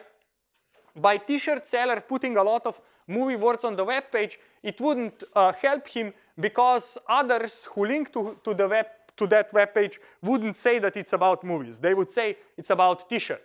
By t-shirt seller putting a lot of movie words on the web page, it wouldn't uh, help him because others who link to, to the web to that web page wouldn't say that it's about movies. They would say it's about t-shirts,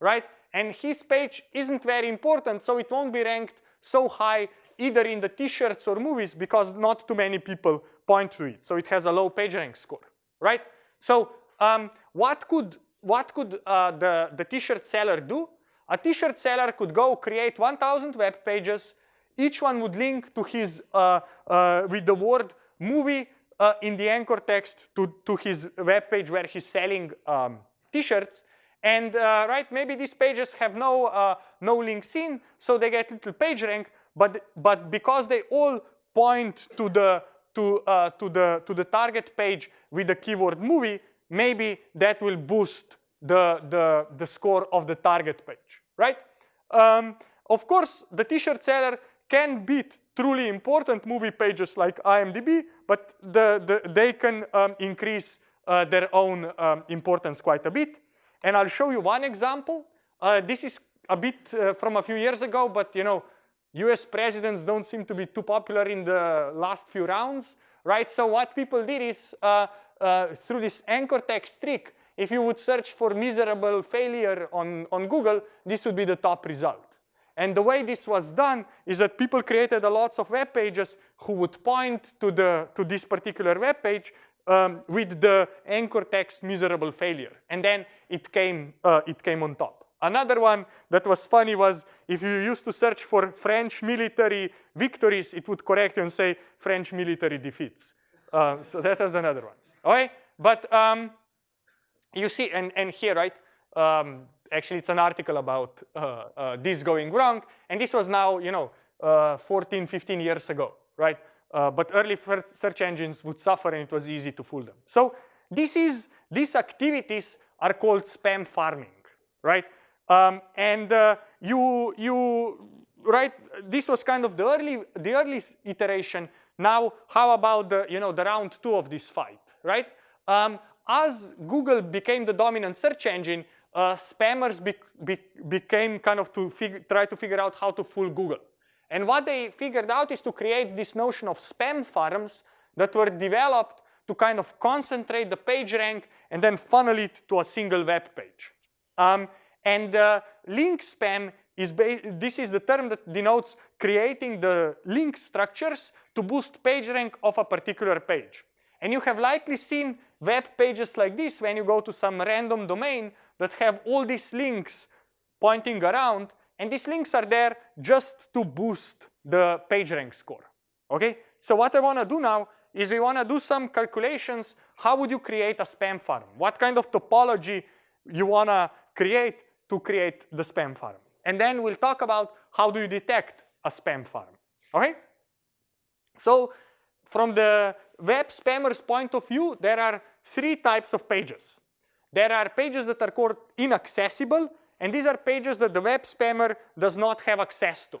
right? And his page isn't very important, so it won't be ranked so high either in the t-shirts or movies because not too many people point to it. So it has a low PageRank score, right? So um, what could, what could uh, the, the t-shirt seller do? A t-shirt seller could go create 1,000 web pages. Each one would link to his, uh, uh, with the word movie uh, in the anchor text to, to his web page where he's selling um, t-shirts. And uh, right, maybe these pages have no, uh, no links in, so they get little page rank, but, but because they all point to the, to, uh, to, the, to the target page with the keyword movie, maybe that will boost the, the, the score of the target page, right? Um, of course, the t-shirt seller can beat truly important movie pages like IMDb, but the, the, they can um, increase uh, their own um, importance quite a bit. And I'll show you one example. Uh, this is a bit uh, from a few years ago, but you know, US presidents don't seem to be too popular in the last few rounds, right? So what people did is uh, uh through this anchor text trick, if you would search for miserable failure on, on Google, this would be the top result. And the way this was done is that people created a lots of web pages who would point to, the, to this particular web page um, with the anchor text miserable failure. And then it came, uh, it came on top. Another one that was funny was if you used to search for French military victories, it would correct you and say French military defeats. Uh, so that was another one. Okay, but um, you see, and, and here, right, um, actually it's an article about uh, uh, this going wrong, and this was now, you know, uh, 14, 15 years ago, right? Uh, but early search engines would suffer and it was easy to fool them. So this is, these activities are called spam farming, right? Um, and uh, you, you, right, this was kind of the early, the early iteration. Now, how about the, you know, the round two of this fight, right? Um, as Google became the dominant search engine, uh, spammers be be became kind of to try to figure out how to fool Google. And what they figured out is to create this notion of spam farms that were developed to kind of concentrate the page rank and then funnel it to a single web page. Um, and uh, link spam is, this is the term that denotes creating the link structures to boost page rank of a particular page. And you have likely seen web pages like this when you go to some random domain that have all these links pointing around and these links are there just to boost the PageRank score, okay? So what I wanna do now is we wanna do some calculations. How would you create a spam farm? What kind of topology you wanna create to create the spam farm? And then we'll talk about how do you detect a spam farm, okay? So from the web spammer's point of view, there are three types of pages. There are pages that are called inaccessible, and these are pages that the web spammer does not have access to.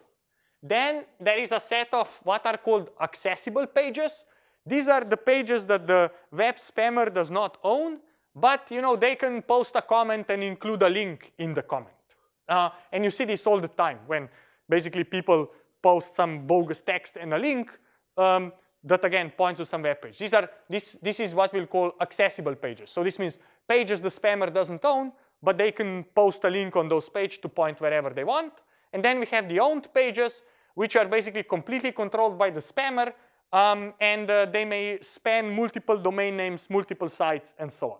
Then there is a set of what are called accessible pages. These are the pages that the web spammer does not own, but you know they can post a comment and include a link in the comment. Uh, and you see this all the time when basically people post some bogus text and a link um, that again points to some web page. These are this this is what we'll call accessible pages. So this means pages the spammer doesn't own, but they can post a link on those pages to point wherever they want. And then we have the owned pages, which are basically completely controlled by the spammer, um, and uh, they may span multiple domain names, multiple sites, and so on.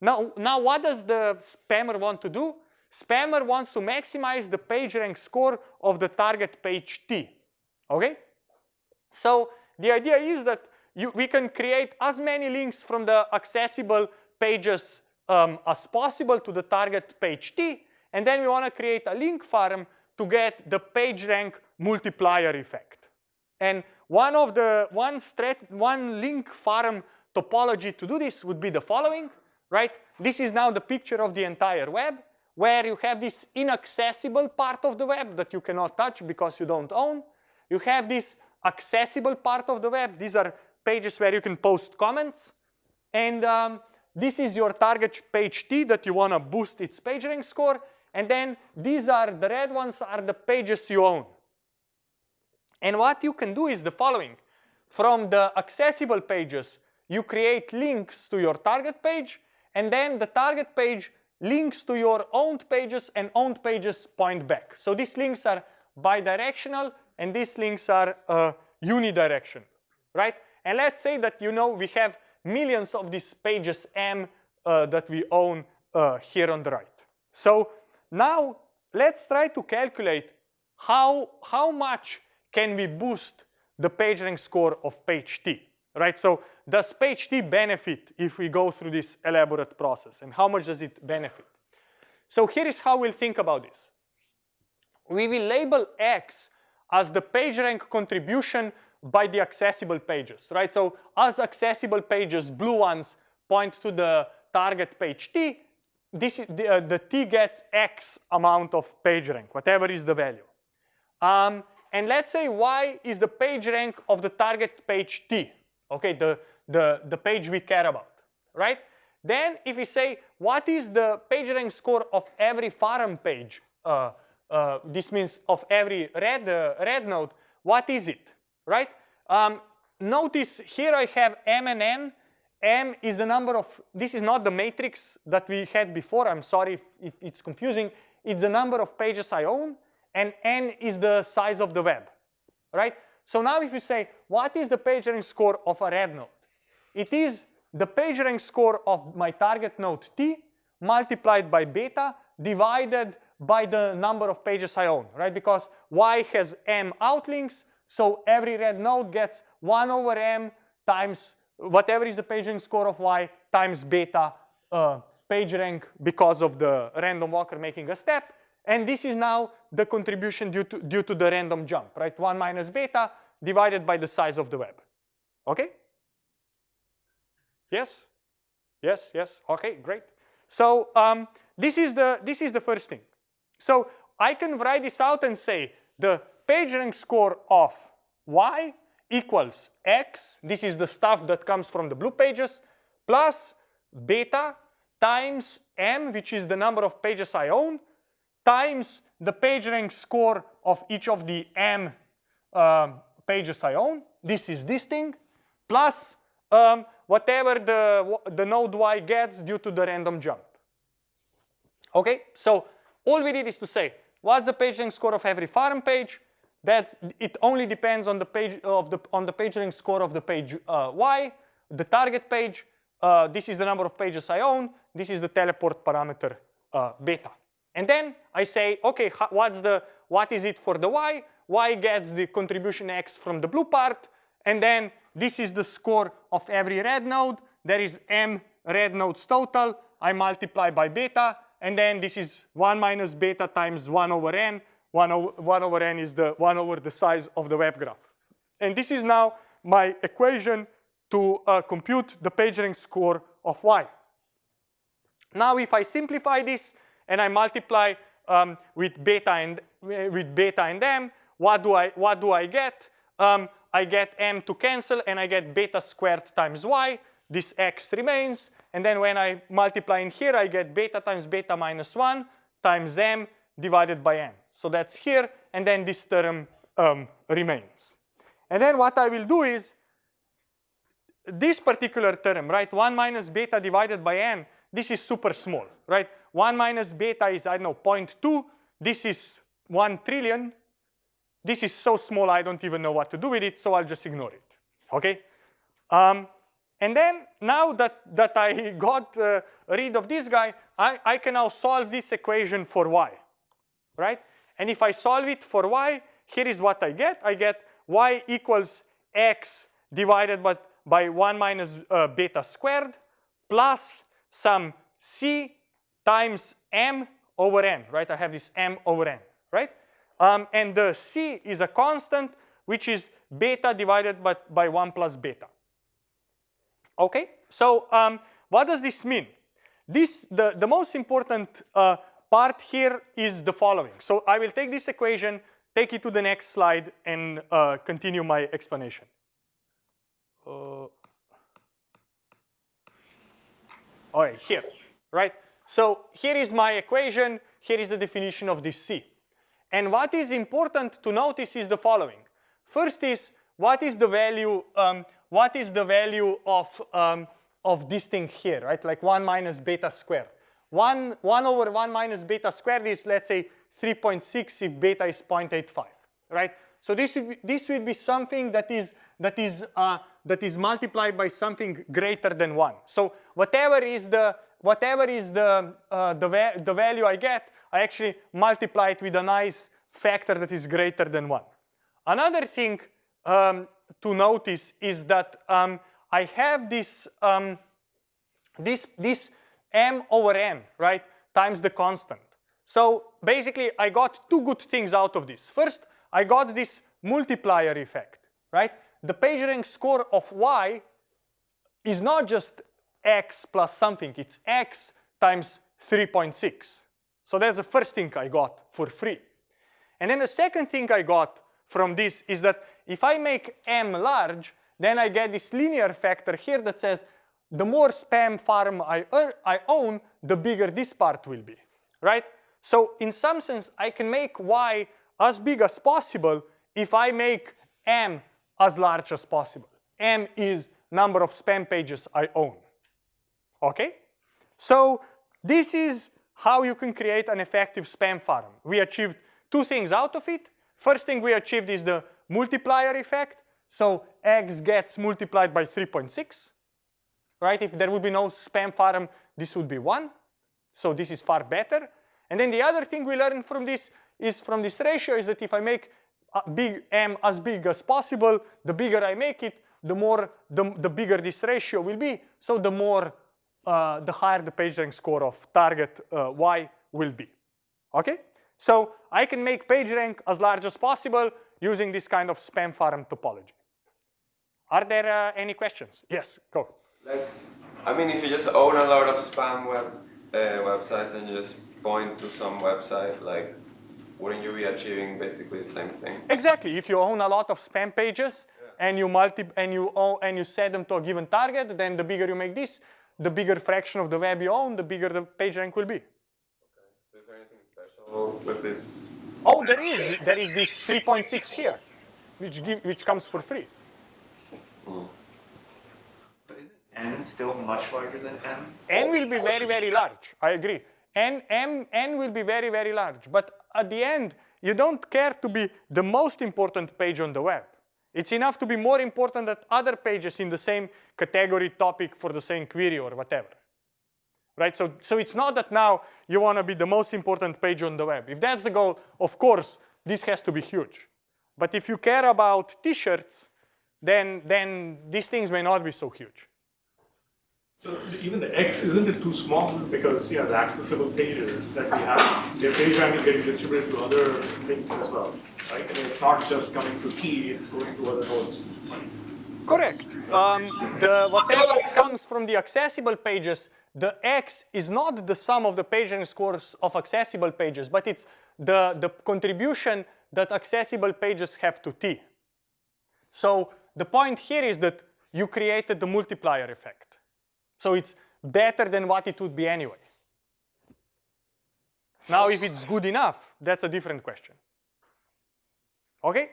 Now, now, what does the spammer want to do? Spammer wants to maximize the page rank score of the target page T, okay? So the idea is that you, we can create as many links from the accessible pages um, as possible to the target page T. And then we want to create a link farm to get the PageRank multiplier effect. And one of the one one link farm topology to do this would be the following, right? This is now the picture of the entire web where you have this inaccessible part of the web that you cannot touch because you don't own. You have this accessible part of the web. These are pages where you can post comments. And um, this is your target page T that you want to boost its PageRank score. And then these are the red ones are the pages you own. And what you can do is the following. From the accessible pages, you create links to your target page, and then the target page links to your owned pages, and owned pages point back. So these links are bidirectional, and these links are uh, unidirectional, right? And let's say that you know we have millions of these pages M uh, that we own uh, here on the right. So now let's try to calculate how, how much can we boost the PageRank score of page T, right? So does page T benefit if we go through this elaborate process and how much does it benefit? So here is how we'll think about this. We will label X as the PageRank contribution by the accessible pages, right? So as accessible pages, blue ones point to the target page T, this, the, uh, the T gets X amount of PageRank, whatever is the value. Um, and let's say Y is the PageRank of the target page T, okay, the, the, the page we care about, right? Then if we say, what is the PageRank score of every farm page? Uh, uh, this means of every red, uh, red node, what is it, right? Um, notice here I have M and N. M is the number of, this is not the matrix that we had before. I'm sorry if, if it's confusing. It's the number of pages I own and n is the size of the web, right? So now if you say, what is the PageRank score of a red node? It is the PageRank score of my target node t multiplied by beta divided by the number of pages I own, right? Because y has m outlinks, so every red node gets 1 over m times whatever is the PageRank score of y times beta uh, PageRank because of the random walker making a step. And this is now the contribution due to, due to the random jump, right? 1 minus beta divided by the size of the web. Okay? Yes? Yes, yes, okay, great. So um, this, is the, this is the first thing. So I can write this out and say the PageRank score of y equals x, this is the stuff that comes from the blue pages, plus beta times m, which is the number of pages I own, times the PageRank score of each of the m um, pages I own. This is this thing, plus um, whatever the, the node y gets due to the random jump. Okay, so all we did is to say, what's the page rank score of every farm page? That it only depends on the page of the on the PageRank score of the page uh, y, the target page. Uh, this is the number of pages I own. This is the teleport parameter uh, beta. And then I say, okay, what's the, what is it for the y? y gets the contribution x from the blue part. And then this is the score of every red node. There is m red nodes total. I multiply by beta. And then this is 1 minus beta times 1 over n. 1 over, 1 over n is the 1 over the size of the web graph. And this is now my equation to uh, compute the PageRank score of y. Now if I simplify this, and I multiply um, with beta and with beta and m, what do I what do I get? Um, I get m to cancel and I get beta squared times y. This x remains, and then when I multiply in here, I get beta times beta minus 1 times m divided by n. So that's here, and then this term um, remains. And then what I will do is this particular term, right, 1 minus beta divided by n, this is super small, right? 1 minus beta is, I don't know, 0.2. This is 1 trillion. This is so small, I don't even know what to do with it, so I'll just ignore it, okay? Um, and then now that, that I got uh, rid of this guy, I, I can now solve this equation for y, right? And if I solve it for y, here is what I get. I get y equals x divided by, by 1 minus uh, beta squared plus some c times m over n, right? I have this m over n, right? Um, and the c is a constant, which is beta divided by, by 1 plus beta. Okay, so um, what does this mean? This, the, the most important uh, part here is the following. So I will take this equation, take it to the next slide, and uh, continue my explanation. Uh, all right, here, right? So here is my equation, here is the definition of this C. And what is important to notice is the following. First is, what is the value, um, what is the value of, um, of this thing here, right? Like 1 minus beta squared. 1, 1 over 1 minus beta squared is, let's say, 3.6 if beta is 0.85, right? So this would be, this would be something that is that is uh, that is multiplied by something greater than one. So whatever is the whatever is the uh, the, va the value I get, I actually multiply it with a nice factor that is greater than one. Another thing um, to notice is that um, I have this um, this this m over n right times the constant. So basically, I got two good things out of this. First, I got this multiplier effect, right? The PageRank score of y is not just x plus something, it's x times 3.6. So that's the first thing I got for free. And then the second thing I got from this is that if I make m large, then I get this linear factor here that says the more spam farm I, I own, the bigger this part will be, right? So in some sense, I can make y as big as possible if I make m as large as possible. m is number of spam pages I own. Okay? So this is how you can create an effective spam farm. We achieved two things out of it. First thing we achieved is the multiplier effect. So x gets multiplied by 3.6. Right? If there would be no spam farm, this would be 1. So this is far better. And then the other thing we learned from this is from this ratio is that if I make big M as big as possible, the bigger I make it, the more the, the bigger this ratio will be. So the more uh, the higher the PageRank score of target uh, Y will be. Okay? So I can make PageRank as large as possible using this kind of spam farm topology. Are there uh, any questions? Yes, go. Like, I mean, if you just own a lot of spam web uh, websites and you just point to some website, like, wouldn't you be achieving basically the same thing? Exactly. If you own a lot of spam pages yeah. and you multi and you own, and you set them to a given target, then the bigger you make this, the bigger fraction of the web you own, the bigger the page rank will be. Okay. So is there anything special with this? Oh, there is. There is this 3.6 here, which give, which comes for free. But isn't n still much larger than m? n will be very, very large. I agree. N, M, N will be very, very large. But at the end, you don't care to be the most important page on the web. It's enough to be more important than other pages in the same category topic for the same query or whatever. Right, so, so it's not that now you want to be the most important page on the web. If that's the goal, of course, this has to be huge. But if you care about t-shirts, then, then these things may not be so huge. So even the X, isn't it too small? Because yeah, the accessible pages that we have, their page rank is getting distributed to other things as well, right? I mean, it's not just coming to key, it's going to other nodes. Correct. Um, the, whatever comes from the accessible pages, the X is not the sum of the page rank scores of accessible pages, but it's the, the contribution that accessible pages have to T. So the point here is that you created the multiplier effect. So it's better than what it would be anyway. Now, if it's good enough, that's a different question. Okay?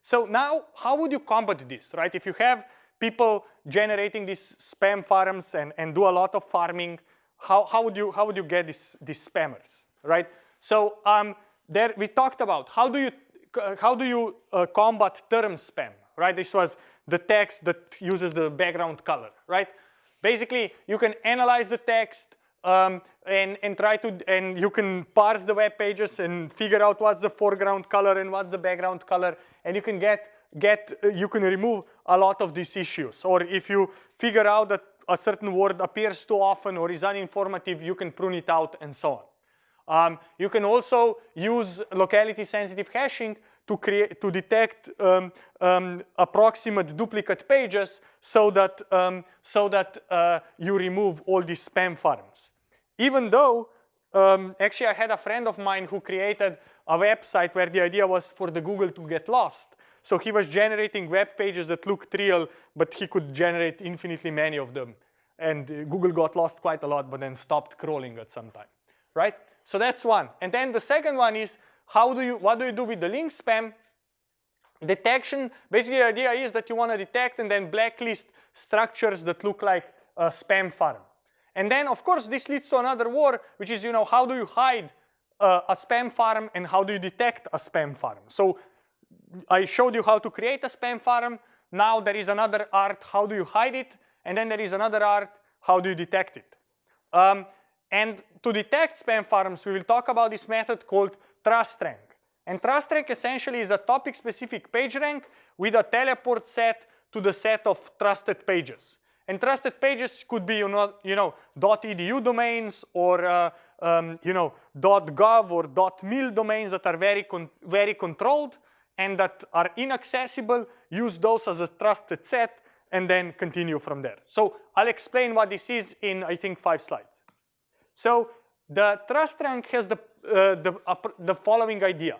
So now, how would you combat this, right? If you have people generating these spam farms and, and do a lot of farming, how, how, would, you, how would you get this, these spammers, right? So um, there we talked about how do you, how do you uh, combat term spam, right? This was the text that uses the background color, right? Basically, you can analyze the text um, and, and try to, and you can parse the web pages and figure out what's the foreground color and what's the background color. And you can get get, uh, you can remove a lot of these issues. Or if you figure out that a certain word appears too often or is uninformative, you can prune it out and so on. Um, you can also use locality sensitive hashing to create to detect um, um, approximate duplicate pages so that um, so that uh, you remove all these spam farms. Even though um, actually I had a friend of mine who created a website where the idea was for the Google to get lost. So he was generating web pages that looked real, but he could generate infinitely many of them. And uh, Google got lost quite a lot, but then stopped crawling at some time, right? So that's one. And then the second one is how do you, what do you do with the link spam? Detection, basically the idea is that you want to detect and then blacklist structures that look like a spam farm. And then of course this leads to another war, which is, you know, how do you hide uh, a spam farm and how do you detect a spam farm? So I showed you how to create a spam farm. Now there is another art, how do you hide it? And then there is another art, how do you detect it? Um, and to detect spam farms, we will talk about this method called trust rank. And trust rank essentially is a topic-specific page rank with a teleport set to the set of trusted pages. And trusted pages could be, you know, you know .edu domains or, uh, um, you know, .gov or .mil domains that are very, con very controlled and that are inaccessible. Use those as a trusted set and then continue from there. So I'll explain what this is in, I think, five slides. So the trust rank has the, uh, the, uh, the following idea.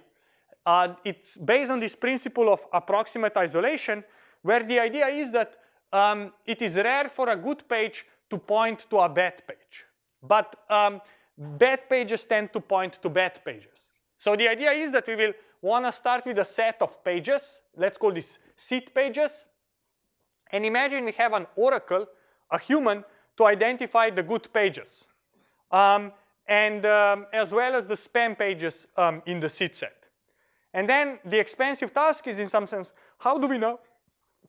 Uh, it's based on this principle of approximate isolation, where the idea is that um, it is rare for a good page to point to a bad page. But um, bad pages tend to point to bad pages. So the idea is that we will want to start with a set of pages. Let's call this seed pages. And imagine we have an oracle, a human, to identify the good pages um, and um, as well as the spam pages um, in the seed set. And then the expensive task is in some sense, how do we now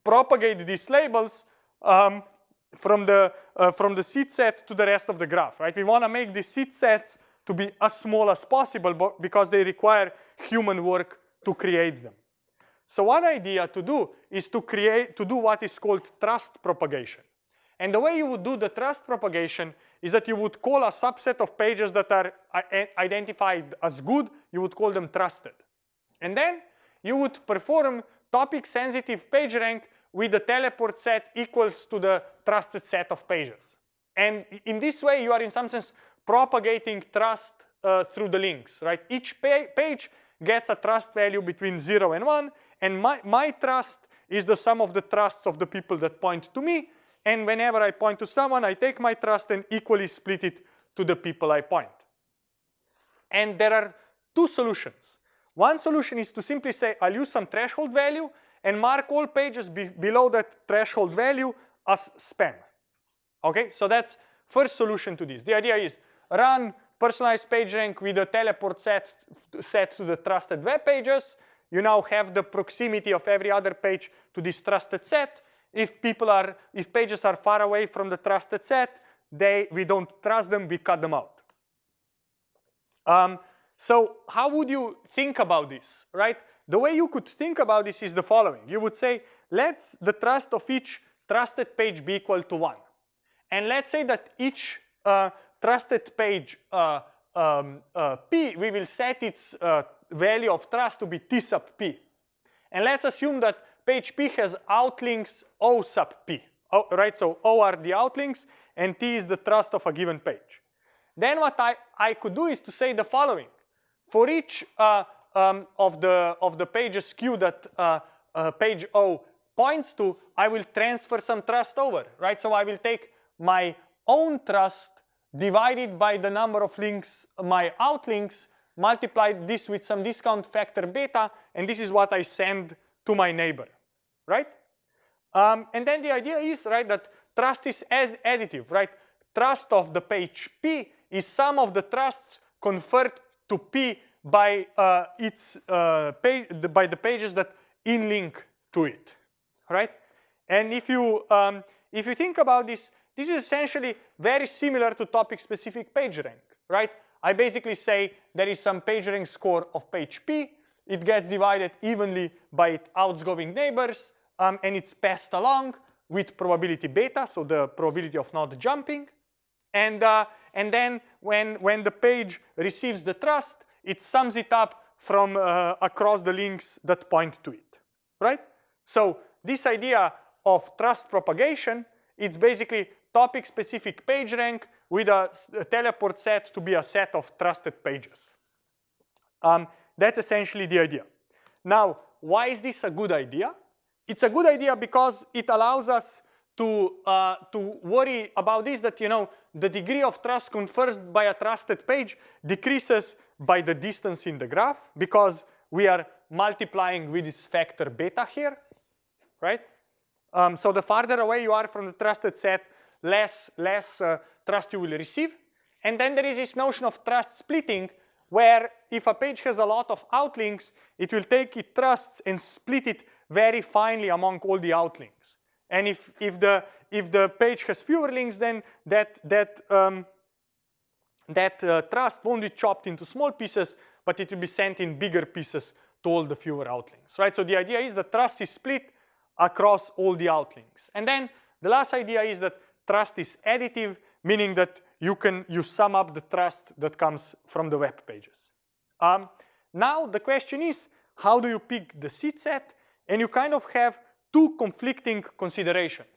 propagate these labels um, from, the, uh, from the seed set to the rest of the graph, right? We want to make these seed sets to be as small as possible because they require human work to create them. So one idea to do is to create, to do what is called trust propagation. And the way you would do the trust propagation is that you would call a subset of pages that are uh, identified as good, you would call them trusted. And then you would perform topic sensitive page rank with the teleport set equals to the trusted set of pages. And in this way, you are in some sense propagating trust uh, through the links, right? Each pa page gets a trust value between zero and one, and my, my trust is the sum of the trusts of the people that point to me, and whenever I point to someone, I take my trust and equally split it to the people I point. And there are two solutions. One solution is to simply say, I'll use some threshold value and mark all pages be below that threshold value as spam. Okay, so that's first solution to this. The idea is run personalized page rank with a teleport set, set to the trusted web pages. You now have the proximity of every other page to this trusted set. If people are, if pages are far away from the trusted set, they, we don't trust them, we cut them out. Um, so how would you think about this, right? The way you could think about this is the following. You would say, let's the trust of each trusted page be equal to one. And let's say that each uh, trusted page uh, um, uh, P, we will set its uh, value of trust to be T sub P. And let's assume that page P has outlinks O sub P, right? So O are the outlinks and T is the trust of a given page. Then what I, I could do is to say the following. For each uh, um, of, the, of the pages Q that uh, uh, page O points to, I will transfer some trust over, right? So I will take my own trust divided by the number of links, my outlinks, multiply this with some discount factor beta, and this is what I send to my neighbor right? Um, and then the idea is, right, that trust is as additive, right? Trust of the page P is sum of the trusts conferred to P by uh, its uh, page, by the pages that in link to it, right? And if you um, if you think about this, this is essentially very similar to topic-specific page rank, right? I basically say there is some page rank score of page P. it gets divided evenly by its outgoing neighbors, um, and it's passed along with probability beta, so the probability of not jumping. And, uh, and then when, when the page receives the trust, it sums it up from uh, across the links that point to it, right? So this idea of trust propagation, it's basically topic-specific PageRank with a, a, teleport set to be a set of trusted pages. Um, that's essentially the idea. Now, why is this a good idea? It's a good idea because it allows us to, uh, to worry about this, that you know the degree of trust conferred by a trusted page decreases by the distance in the graph because we are multiplying with this factor beta here, right? Um, so the farther away you are from the trusted set, less, less uh, trust you will receive. And then there is this notion of trust splitting, where if a page has a lot of outlinks, it will take its trusts and split it very finely among all the outlinks. And if, if, the, if the page has fewer links, then that, that, um, that uh, trust won't be chopped into small pieces, but it will be sent in bigger pieces to all the fewer outlinks, right? So the idea is that trust is split across all the outlinks. And then the last idea is that trust is additive, meaning that you can you sum up the trust that comes from the web pages. Um, now the question is, how do you pick the seed set? And you kind of have two conflicting considerations.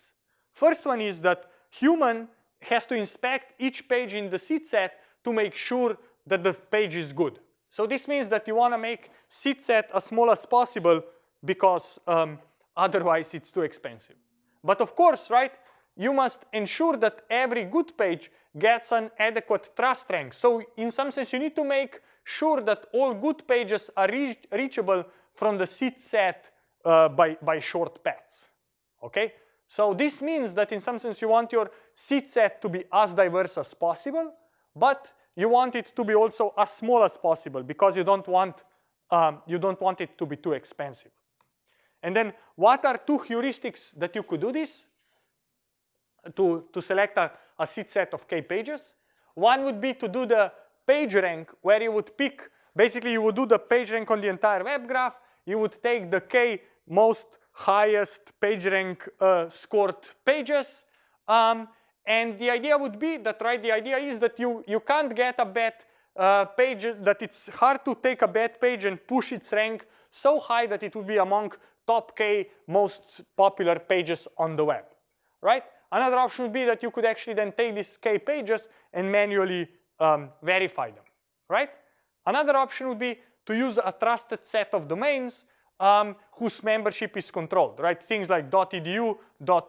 First one is that human has to inspect each page in the seed set to make sure that the page is good. So this means that you want to make seed set as small as possible because um, otherwise it's too expensive. But of course, right, you must ensure that every good page gets an adequate trust rank. So in some sense, you need to make sure that all good pages are reach reachable from the seed set uh, by, by short paths, okay? So this means that in some sense you want your seed set to be as diverse as possible, but you want it to be also as small as possible because you don't want, um, you don't want it to be too expensive. And then what are two heuristics that you could do this? To, to select a, a seed set of k pages. One would be to do the page rank where you would pick, basically you would do the page rank on the entire web graph. You would take the k most highest PageRank uh, scored pages. Um, and the idea would be that, right, the idea is that you, you can't get a bad uh, page, that it's hard to take a bad page and push its rank so high that it would be among top K most popular pages on the web, right? Another option would be that you could actually then take these K pages and manually um, verify them, right? Another option would be to use a trusted set of domains um, whose membership is controlled, right? Things like .edu,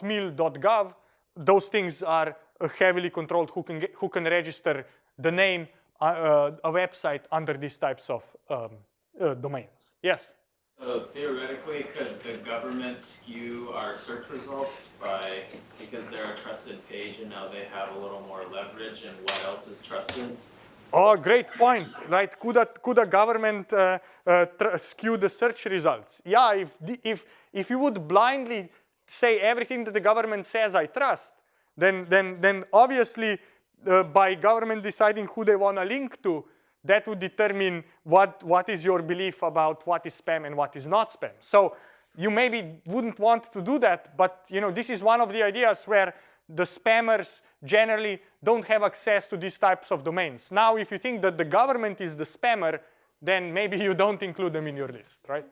.mil, .gov, those things are uh, heavily controlled who can, get, who can register the name, uh, uh, a website under these types of um, uh, domains. Yes? So theoretically, could the government skew our search results by, because they're a trusted page and now they have a little more leverage and what else is trusted? Oh, great point, right? Could a, could a government uh, uh, skew the search results? Yeah, if, if, if you would blindly say everything that the government says I trust, then, then, then obviously uh, by government deciding who they want to link to, that would determine what, what is your belief about what is spam and what is not spam. So you maybe wouldn't want to do that, but you know, this is one of the ideas where the spammers generally don't have access to these types of domains. Now, if you think that the government is the spammer, then maybe [laughs] you don't include them in your list, right?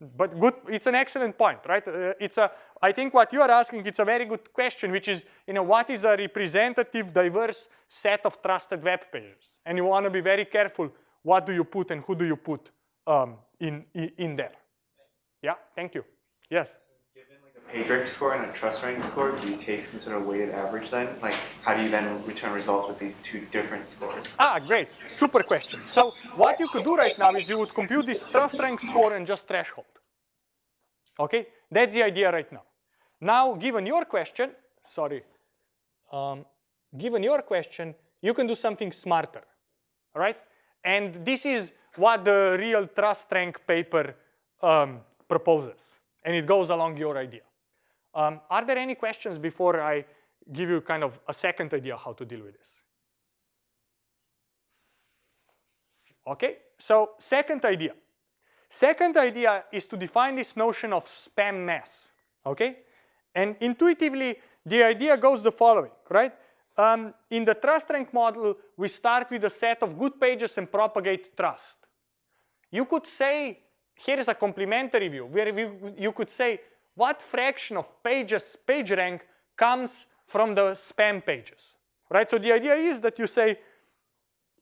But good, it's an excellent point, right? Uh, it's a, I think what you are asking, it's a very good question, which is, you know, what is a representative, diverse set of trusted web pages? And you want to be very careful what do you put and who do you put um, in, in there. Yeah, thank you. Yes? PageRank score and a trust rank score, do you take some sort of weighted average then? Like, how do you then return results with these two different scores? Ah, great. Super question. So what you could do right now is you would compute this trust rank score and just threshold. Okay, that's the idea right now. Now, given your question, sorry, um, given your question, you can do something smarter, all right? And this is what the real trust rank paper um, proposes, and it goes along your idea. Um, are there any questions before I give you kind of a second idea how to deal with this? Okay, so second idea. Second idea is to define this notion of spam mass, okay? And intuitively, the idea goes the following, right? Um, in the trust rank model, we start with a set of good pages and propagate trust. You could say, here is a complementary view, where you, you could say, what fraction of pages page rank comes from the spam pages, right? So the idea is that you say,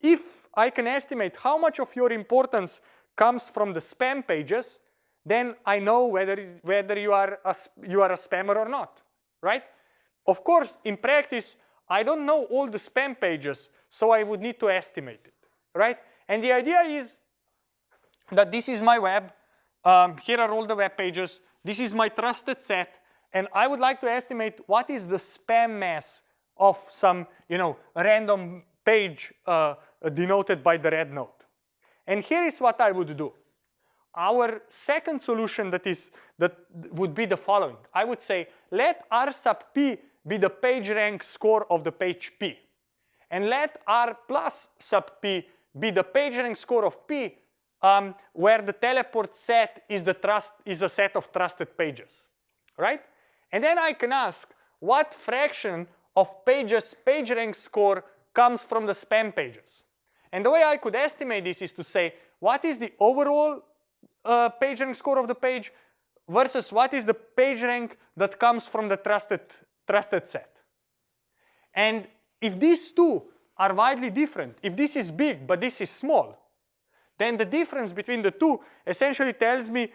if I can estimate how much of your importance comes from the spam pages, then I know whether, whether you, are a, you are a spammer or not, right? Of course, in practice, I don't know all the spam pages, so I would need to estimate it, right? And the idea is that this is my web. Um, here are all the web pages. This is my trusted set. And I would like to estimate what is the spam mass of some, you know, random page uh, denoted by the red node. And here is what I would do. Our second solution that is that would be the following. I would say let R sub p be the page rank score of the page P. And let R plus sub P be the page rank score of P um, where the teleport set is, the trust, is a set of trusted pages, right? And then I can ask what fraction of pages page rank score comes from the spam pages. And the way I could estimate this is to say what is the overall uh, page rank score of the page versus what is the page rank that comes from the trusted trusted set. And if these two are widely different, if this is big but this is small, then the difference between the two essentially tells me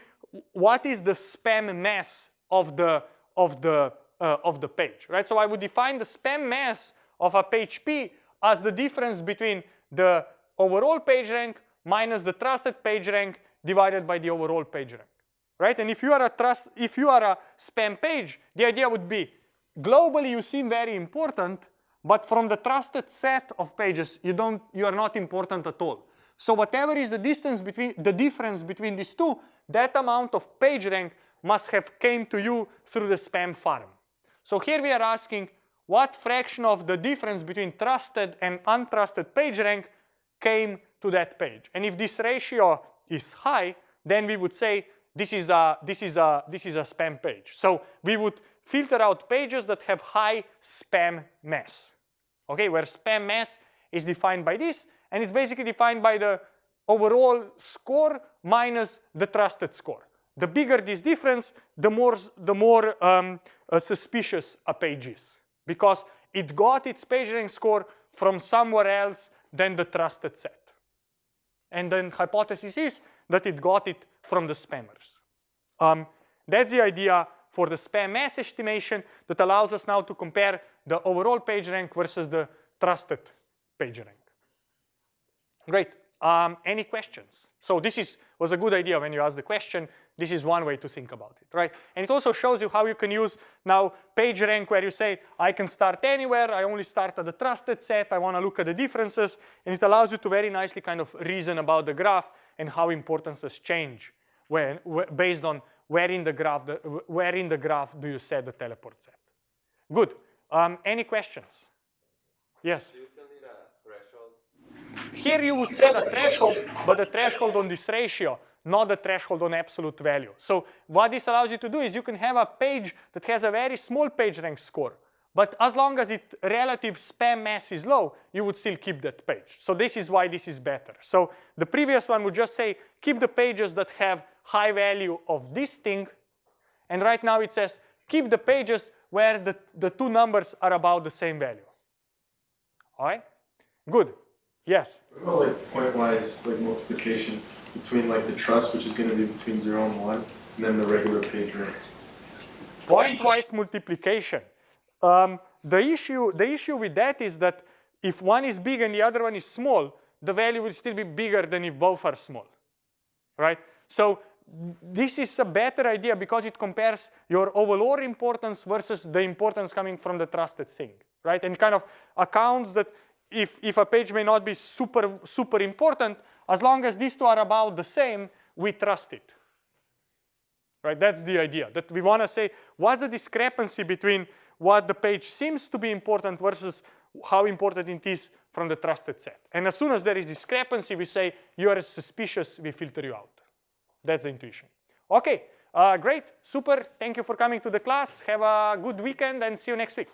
what is the spam mass of the of the uh, of the page, right? So I would define the spam mass of a page P as the difference between the overall page rank minus the trusted page rank divided by the overall page rank, right? And if you are a trust, if you are a spam page, the idea would be globally you seem very important, but from the trusted set of pages, you don't, you are not important at all. So whatever is the distance between, the difference between these two, that amount of page rank must have came to you through the spam farm. So here we are asking what fraction of the difference between trusted and untrusted page rank came to that page. And if this ratio is high, then we would say this is a, this is a, this is a spam page. So we would filter out pages that have high spam mass. Okay, where spam mass is defined by this, and it's basically defined by the overall score minus the trusted score. The bigger this difference, the more, the more um, uh, suspicious a page is because it got its PageRank score from somewhere else than the trusted set. And then hypothesis is that it got it from the spammers. Um, that's the idea for the spam mass estimation that allows us now to compare the overall page rank versus the trusted page rank. Great. Um, any questions? So this is, was a good idea when you asked the question. This is one way to think about it, right? And it also shows you how you can use now page rank where you say, I can start anywhere, I only start at the trusted set, I wanna look at the differences, and it allows you to very nicely kind of reason about the graph and how importances change when, based on where in the graph, the, where in the graph do you set the teleport set? Good. Um, any questions? Yes? Do you still need a threshold? Here you would set a threshold, but the threshold on this ratio, not the threshold on absolute value. So what this allows you to do is you can have a page that has a very small page rank score, but as long as its relative spam mass is low, you would still keep that page. So this is why this is better. So the previous one would just say, keep the pages that have high value of this thing. And right now it says, keep the pages where the, the two numbers are about the same value. All right? Good. Yes? What about like pointwise like multiplication between like the trust, which is going to be between 0 and 1, and then the regular page rank? Pointwise multiplication. Um, the, issue, the issue with that is that if one is big and the other one is small, the value will still be bigger than if both are small, right? So this is a better idea because it compares your overall importance versus the importance coming from the trusted thing, right? And kind of accounts that if, if a page may not be super, super important, as long as these two are about the same, we trust it. Right, that's the idea, that we want to say, what's the discrepancy between what the page seems to be important versus how important it is from the trusted set. And as soon as there is discrepancy, we say, you are suspicious, we filter you out. That's the intuition. Okay, uh, great, super. Thank you for coming to the class. Have a good weekend and see you next week.